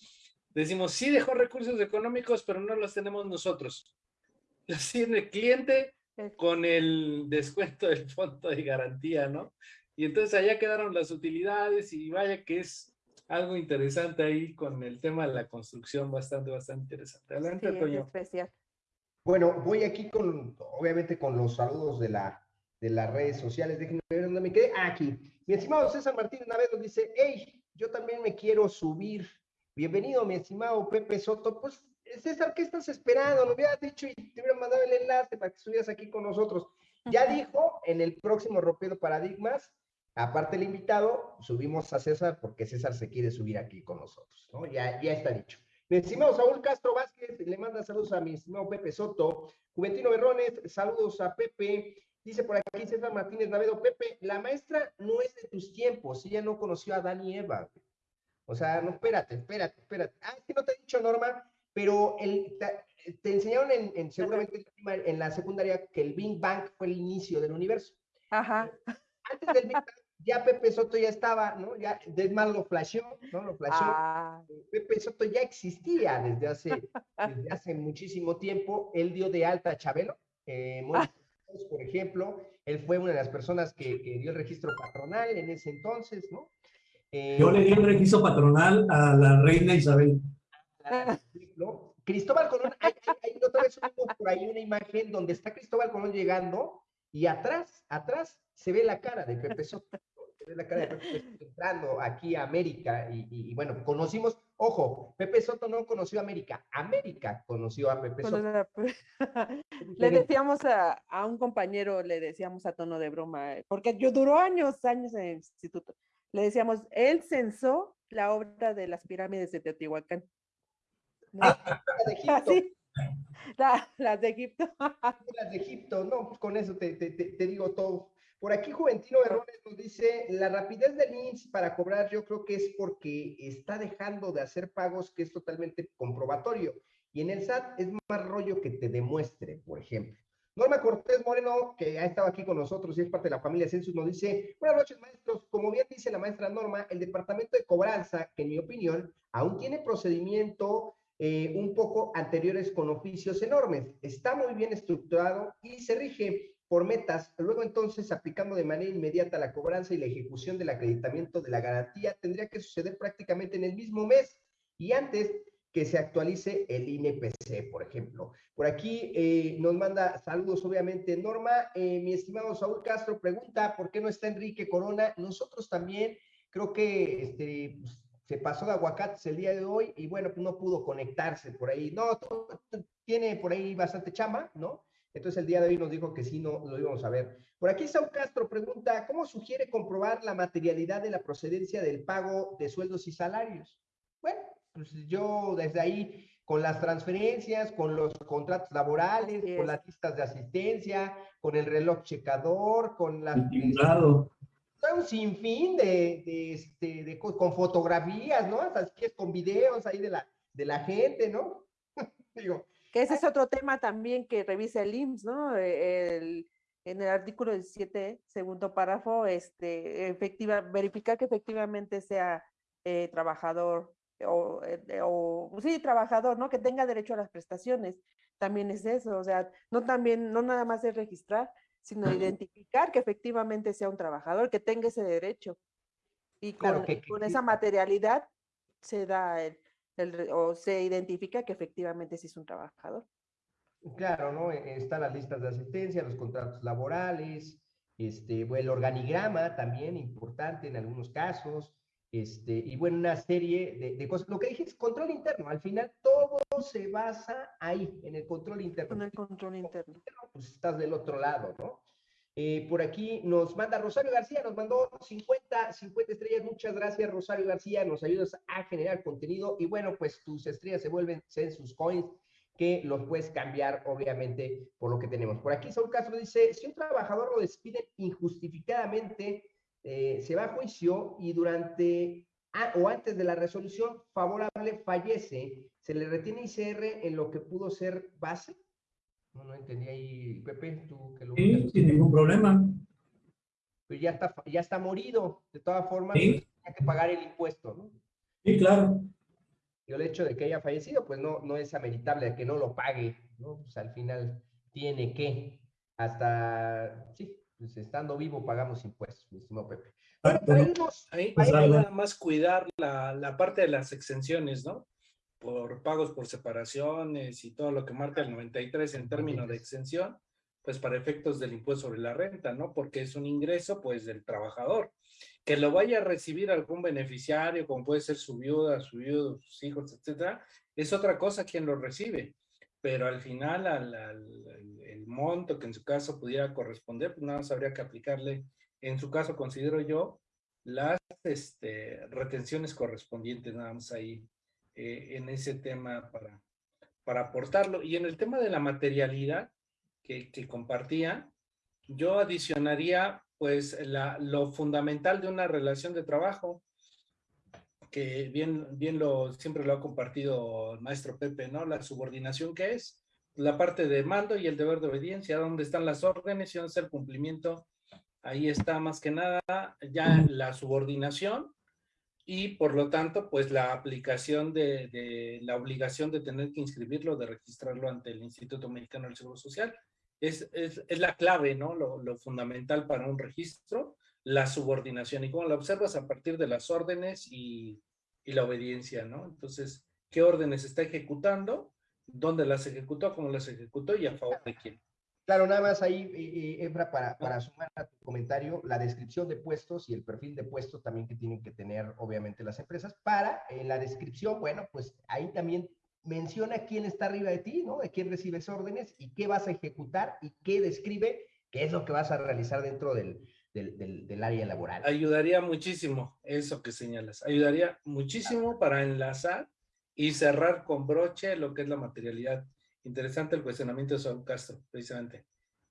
Decimos, sí dejó recursos económicos, pero no los tenemos nosotros. Los tiene el cliente con el descuento del fondo de garantía, ¿no? Y entonces allá quedaron las utilidades y vaya que es algo interesante ahí con el tema de la construcción, bastante, bastante interesante. Adelante, sí, Especial. Bueno, voy aquí con, obviamente, con los saludos de, la, de las redes sociales. Déjenme ver dónde me quedé. Ah, aquí. Mi estimado César Martínez vez nos dice, hey, yo también me quiero subir Bienvenido, mi estimado Pepe Soto. Pues, César, ¿qué estás esperando? Lo hubieras dicho y te hubiera mandado el enlace para que estuvieras aquí con nosotros. Ya dijo, en el próximo Rompiendo Paradigmas, aparte el invitado, subimos a César porque César se quiere subir aquí con nosotros, ¿no? Ya, ya está dicho. Mi estimado Saúl Castro Vázquez, le manda saludos a mi estimado Pepe Soto. Juventino Berrones, saludos a Pepe. Dice por aquí César Martínez Navedo, Pepe, la maestra no es de tus tiempos, ella no conoció a Dani Eva. O sea, no, espérate, espérate, espérate. Ah, es que no te he dicho, Norma, pero el, te, enseñaron en, seguramente en la secundaria que el Big Bang fue el inicio del universo. Ajá. Antes del Big Bang, ya Pepe Soto ya estaba, ¿no? Ya Desmar lo flasheó, ¿no? Lo flasheó. Ah. Pepe Soto ya existía desde hace, desde hace muchísimo tiempo. Él dio de alta a Chabelo, eh, por ejemplo. él fue una de las personas que, dio el registro patronal en ese entonces, ¿no? Eh, Yo le di el registro patronal a la reina Isabel. ¿no? Cristóbal Colón, hay, otra vez por ahí una imagen donde está Cristóbal Colón llegando y atrás, atrás se ve la cara de Pepe Soto la cara de entrando aquí a América y, bueno, conocimos, ojo, Pepe Soto no conoció a América, América conoció a Pepe Soto. le decíamos a, a, un compañero, le decíamos a tono de broma, porque yo duró años, años en el instituto, le decíamos, él censó la obra de las pirámides de Teotihuacán. las de Egipto. las de Egipto, no, pues con eso te, te, te digo todo. Por aquí Juventino Errores nos dice, la rapidez del INSS para cobrar yo creo que es porque está dejando de hacer pagos que es totalmente comprobatorio. Y en el SAT es más rollo que te demuestre, por ejemplo. Norma Cortés Moreno, que ha estado aquí con nosotros y es parte de la familia Census, nos dice, buenas noches maestros, como bien dice la maestra Norma, el departamento de cobranza, que en mi opinión aún tiene procedimiento eh, un poco anteriores con oficios enormes, está muy bien estructurado y se rige por metas, luego entonces aplicando de manera inmediata la cobranza y la ejecución del acreditamiento de la garantía tendría que suceder prácticamente en el mismo mes y antes que se actualice el INPC, por ejemplo. Por aquí eh, nos manda saludos, obviamente, Norma. Eh, mi estimado Saúl Castro pregunta, ¿por qué no está Enrique Corona? Nosotros también, creo que este, pues, se pasó de aguacates el día de hoy y bueno, pues no pudo conectarse por ahí. No, tiene por ahí bastante chamba, ¿no? Entonces el día de hoy nos dijo que sí, no lo íbamos a ver. Por aquí Saúl Castro pregunta, ¿cómo sugiere comprobar la materialidad de la procedencia del pago de sueldos y salarios? Bueno, pues yo desde ahí, con las transferencias, con los contratos laborales, con las listas de asistencia, con el reloj checador, con la... un sinfín de, de, este, de, con fotografías, ¿no? Así que es con videos ahí de la, de la gente, ¿no? Digo, que ese es otro tema también que revisa el IMSS, ¿no? E, el, en el artículo 17, segundo párrafo, este, efectiva, verificar que efectivamente sea eh, trabajador o, eh, o, sí, trabajador, ¿no? Que tenga derecho a las prestaciones. También es eso, o sea, no también, no nada más es registrar, sino identificar que efectivamente sea un trabajador, que tenga ese derecho. Y con, con esa materialidad se da el, o se identifica que efectivamente sí es un trabajador. Claro, ¿no? E, están las listas de asistencia, los contratos laborales, este, el organigrama también importante en algunos casos, este, y bueno, una serie de, de, cosas. Lo que dije es control interno, al final todo se basa ahí, en el control interno. En el control interno. Pues estás del otro lado, ¿no? Eh, por aquí nos manda Rosario García, nos mandó 50, 50 estrellas. Muchas gracias, Rosario García. Nos ayudas a generar contenido. Y bueno, pues tus estrellas se vuelven sus coins que los puedes cambiar, obviamente, por lo que tenemos. Por aquí Saúl Castro dice, si un trabajador lo despide injustificadamente, eh, se va a juicio y durante o antes de la resolución favorable fallece, ¿se le retiene ICR en lo que pudo ser base? No, no entendí ahí, Pepe, tú que lo... Sí, sin ningún problema. Pues ya está, ya está morido, de todas formas, ¿Sí? Pues, que pagar el impuesto, ¿no? Sí, claro. Y el hecho de que haya fallecido, pues no, no es ameritable de que no lo pague, ¿no? Pues al final tiene que, hasta, sí, pues estando vivo pagamos impuestos, mi estimado Pepe. Bueno, ahí, pues nada más cuidar la, la parte de las exenciones, ¿no? Por pagos por separaciones y todo lo que marca el 93 en términos de exención, pues para efectos del impuesto sobre la renta, ¿no? Porque es un ingreso, pues, del trabajador. Que lo vaya a recibir algún beneficiario, como puede ser su viuda, su viudo, sus hijos, etcétera, es otra cosa quien lo recibe. Pero al final, al, el monto que en su caso pudiera corresponder, pues nada más habría que aplicarle, en su caso, considero yo, las este, retenciones correspondientes, nada más ahí eh, en ese tema para, para aportarlo. Y en el tema de la materialidad que, que compartía, yo adicionaría pues la, lo fundamental de una relación de trabajo, que bien, bien lo, siempre lo ha compartido el maestro Pepe, ¿no? La subordinación que es, la parte de mando y el deber de obediencia, donde están las órdenes y dónde está el cumplimiento. Ahí está más que nada ya la subordinación y por lo tanto, pues la aplicación de, la obligación de tener que inscribirlo, de registrarlo ante el Instituto Mexicano del Seguro Social, es, es, la clave, ¿no? Lo, fundamental para un registro, la subordinación. Y cómo la observas a partir de las órdenes y, y la obediencia, ¿no? Entonces, ¿qué órdenes está ejecutando? ¿Dónde las ejecutó? ¿Cómo las ejecutó? ¿Y a favor de quién? Claro, nada más ahí, eh, Efra, para, para sumar a tu comentario, la descripción de puestos y el perfil de puestos también que tienen que tener, obviamente, las empresas, para en la descripción, bueno, pues ahí también menciona quién está arriba de ti, ¿no? De quién recibes órdenes y qué vas a ejecutar y qué describe qué es lo que vas a realizar dentro del, del, del, del área laboral. Ayudaría muchísimo eso que señalas, ayudaría muchísimo para enlazar y cerrar con broche lo que es la materialidad Interesante el cuestionamiento de Saúl Castro, precisamente.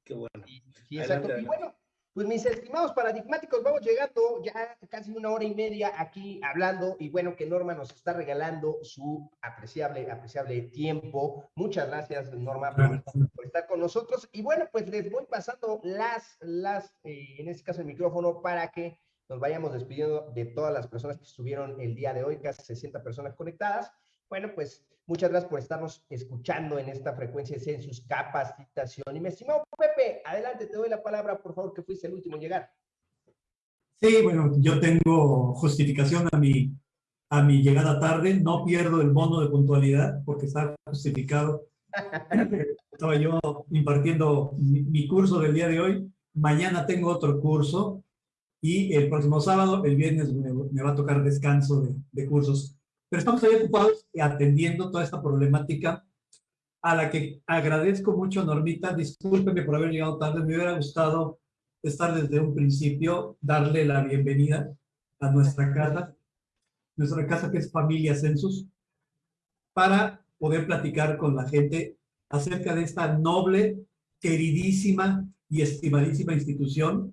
Qué bueno. Sí, exacto. Adelante. Y bueno, pues mis estimados paradigmáticos, vamos llegando ya casi una hora y media aquí hablando y bueno que Norma nos está regalando su apreciable, apreciable tiempo. Muchas gracias Norma por, por estar con nosotros y bueno pues les voy pasando las, las eh, en este caso el micrófono para que nos vayamos despidiendo de todas las personas que estuvieron el día de hoy, casi 60 personas conectadas. Bueno pues Muchas gracias por estarnos escuchando en esta frecuencia de Census Capacitación. Y mi estimado Pepe, adelante, te doy la palabra, por favor, que fuiste el último en llegar. Sí, bueno, yo tengo justificación a mi, a mi llegada tarde. No pierdo el bono de puntualidad porque está justificado. Estaba yo impartiendo mi, mi, curso del día de hoy. Mañana tengo otro curso y el próximo sábado, el viernes, me, me va a tocar descanso de, de cursos. Pero estamos ahí ocupados atendiendo toda esta problemática a la que agradezco mucho, Normita. Discúlpeme por haber llegado tarde. Me hubiera gustado estar desde un principio, darle la bienvenida a nuestra casa, nuestra casa que es Familia Census, para poder platicar con la gente acerca de esta noble, queridísima y estimadísima institución.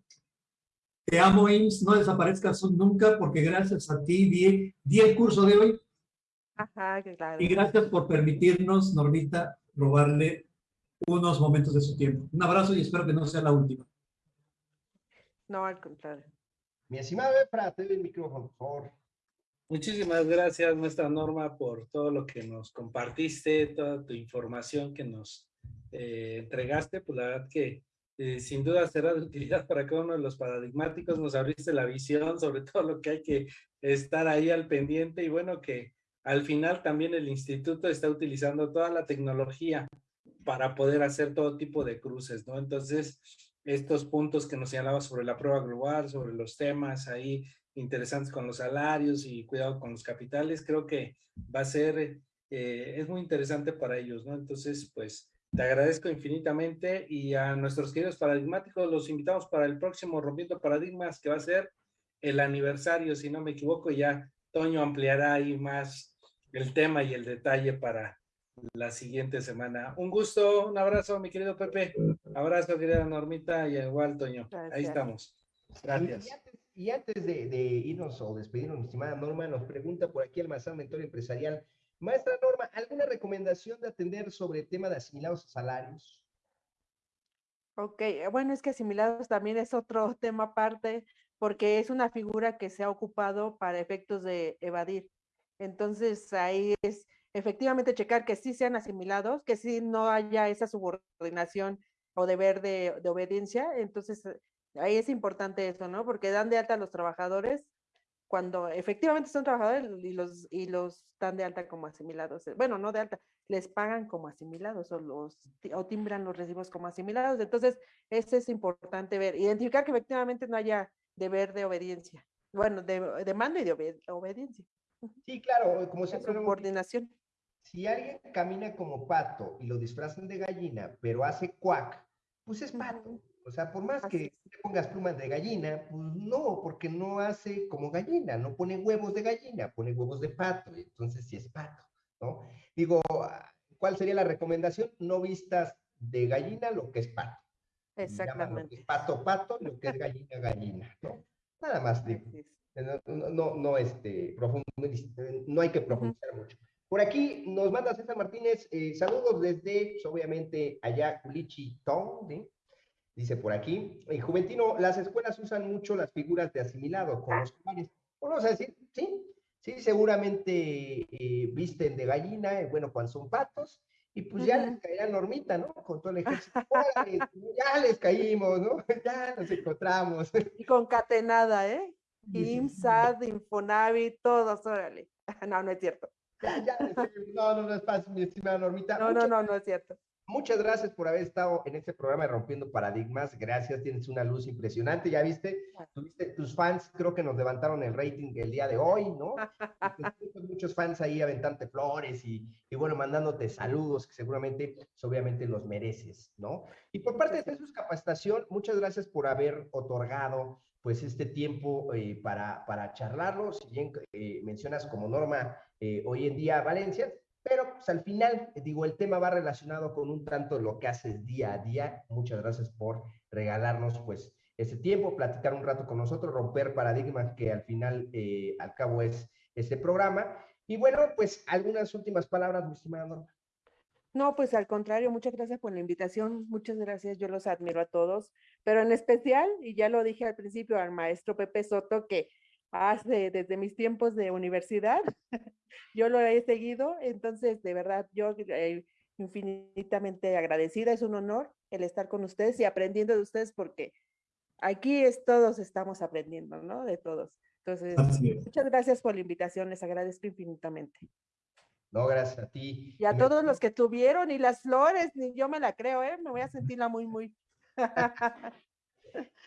Te amo, IMSS, no desaparezcas nunca, porque gracias a ti di, di el curso de hoy Ajá, claro. Y gracias por permitirnos, Normita, robarle unos momentos de su tiempo. Un abrazo y espero que no sea la última. No, al contrario. Mi estimado Efra, te doy el micrófono, por favor. Muchísimas gracias, nuestra Norma, por todo lo que nos compartiste, toda tu información que nos eh, entregaste. Pues la verdad que eh, sin duda será de utilidad para cada uno de los paradigmáticos. Nos abriste la visión sobre todo lo que hay que estar ahí al pendiente y bueno, que al final también el instituto está utilizando toda la tecnología para poder hacer todo tipo de cruces, ¿no? Entonces, estos puntos que nos señalaba sobre la prueba global, sobre los temas ahí interesantes con los salarios y cuidado con los capitales, creo que va a ser, eh, es muy interesante para ellos, ¿no? Entonces, pues, te agradezco infinitamente y a nuestros queridos paradigmáticos los invitamos para el próximo Rompiendo Paradigmas, que va a ser el aniversario, si no me equivoco, ya Toño ampliará ahí más el tema y el detalle para la siguiente semana. Un gusto, un abrazo, mi querido Pepe. Abrazo, querida Normita, y igual, Toño. Gracias. Ahí estamos. Gracias. Y antes, de, irnos o despedirnos, mi estimada Norma, nos pregunta por aquí el Mazán Mentor Empresarial. Maestra Norma, ¿alguna recomendación de atender sobre el tema de asimilados a salarios? Ok, bueno, es que asimilados también es otro tema aparte, porque es una figura que se ha ocupado para efectos de evadir. Entonces ahí es efectivamente checar que sí sean asimilados, que sí no haya esa subordinación o deber de, obediencia. Entonces ahí es importante eso, ¿no? Porque dan de alta a los trabajadores cuando efectivamente son trabajadores y los, y los dan de alta como asimilados. Bueno, no de alta, les pagan como asimilados o, los, o timbran los recibos como asimilados. Entonces, eso es importante ver, identificar que efectivamente no haya deber de obediencia. Bueno, de, de mando y de obed obediencia. Sí, claro, como siempre. Coordinación. Si alguien camina como pato y lo disfrazan de gallina, pero hace cuac, pues es pato. O sea, por más que te pongas plumas de gallina, pues no, porque no hace como gallina, no pone huevos de gallina, pone huevos de pato, y entonces sí es pato, ¿no? Digo, ¿cuál sería la recomendación? No vistas de gallina lo que es pato. Exactamente. Es pato, pato, lo que es gallina, gallina, ¿no? Nada más digo. No, no, no, este, no hay que profundizar mucho. Por aquí nos manda César Martínez, eh, saludos desde, pues, obviamente, allá, Culichi Tong, ¿sí? Dice por aquí, eh, Juventino, las escuelas usan mucho las figuras de asimilado con los cuales, vamos a decir, sí, sí, seguramente eh, visten de gallina, bueno, cuando son patos, y pues ya les caía Normita, ¿no? Con todo el ejército. ya les caímos, ¿no? Ya nos encontramos. Y concatenada, ¿eh? IMSAD, Infonavit, todos, órale. No, no es cierto. Ya, ya, no, no, no es fácil, mi estimada Normita. No, no, no, no es cierto. Muchas gracias por haber estado en este programa de Rompiendo Paradigmas. Gracias, tienes una luz impresionante. Ya viste, tuviste tus fans, creo que nos levantaron el rating el día de hoy, ¿no? muchos fans ahí aventante flores y, y, bueno, mandándote saludos que seguramente, pues, obviamente los mereces, ¿no? Y por parte de Jesús Capacitación, muchas gracias por haber otorgado pues este tiempo eh, para, para charlarlo. Si bien eh, mencionas como norma eh, hoy en día Valencia, pero pues, al final, digo, el tema va relacionado con un tanto lo que haces día a día. Muchas gracias por regalarnos pues ese tiempo, platicar un rato con nosotros, romper paradigmas que al final, al cabo es este programa. Y bueno, pues algunas últimas palabras, mi estimada. No, pues al contrario, muchas gracias por la invitación, muchas gracias, yo los admiro a todos, pero en especial, y ya lo dije al principio, al maestro Pepe Soto, que hace desde mis tiempos de universidad. yo lo he seguido, entonces de verdad yo eh, infinitamente agradecida, es un honor el estar con ustedes y aprendiendo de ustedes porque aquí es todos estamos aprendiendo, ¿no? De todos. Entonces, muchas gracias por la invitación, les agradezco infinitamente. No, gracias a ti. Y a todos los que tuvieron y las flores, ni yo me la creo, ¿eh? Me voy a sentirla muy, muy.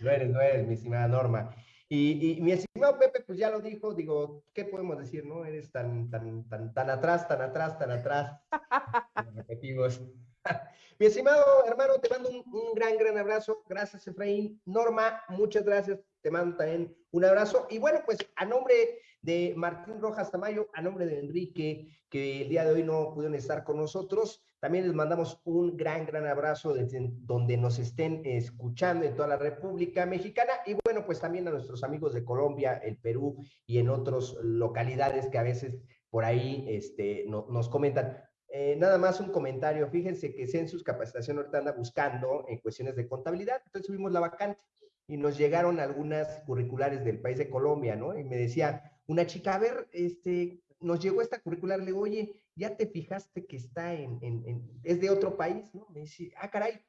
no eres, no eres, mi estimada Norma. Y, mi estimado Pepe, pues ya lo dijo, digo, ¿qué podemos decir, no? Eres tan, tan, tan, tan atrás, tan atrás, tan atrás. repetimos. mi estimado hermano, te mando un, un, gran, gran abrazo. Gracias, Efraín. Norma, muchas gracias. Te mando también un abrazo. Y bueno, pues a nombre de Martín Rojas Tamayo, a nombre de Enrique, que el día de hoy no pudieron estar con nosotros, también les mandamos un gran, gran abrazo desde donde nos estén escuchando en toda la República Mexicana y bueno, pues también a nuestros amigos de Colombia, el Perú y en otras localidades que a veces por ahí este, nos comentan. Eh, nada más un comentario, fíjense que Census Capacitación ahorita anda buscando en cuestiones de contabilidad, entonces subimos la vacante y nos llegaron algunas curriculares del país de Colombia, ¿no? Y me decía una chica, a ver, este, nos llegó esta curricular, le digo, oye, ¿ya te fijaste que está en, en, es de otro país? ¿no? Me dice, ah, caray.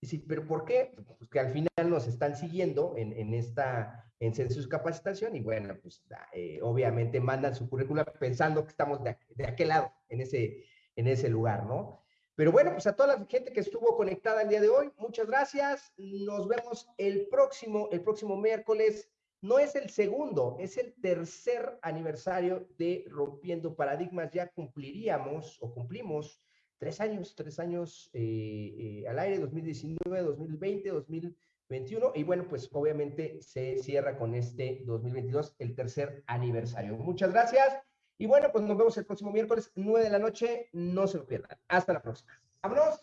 Dice, ¿pero por qué? Pues que al final nos están siguiendo en, en esta, en census capacitación y bueno, pues eh, obviamente mandan su currícula pensando que estamos de, de, aquel lado, en ese, en ese lugar, ¿no? Pero bueno, pues a toda la gente que estuvo conectada el día de hoy, muchas gracias. Nos vemos el próximo, el próximo miércoles no es el segundo, es el tercer aniversario de Rompiendo Paradigmas. Ya cumpliríamos o cumplimos tres años, tres años eh, eh, al aire, 2019, 2020, 2021. Y bueno, pues obviamente se cierra con este 2022, el tercer aniversario. Muchas gracias. Y bueno, pues nos vemos el próximo miércoles, 9 de la noche. No se lo pierdan. Hasta la próxima. ¡Vámonos!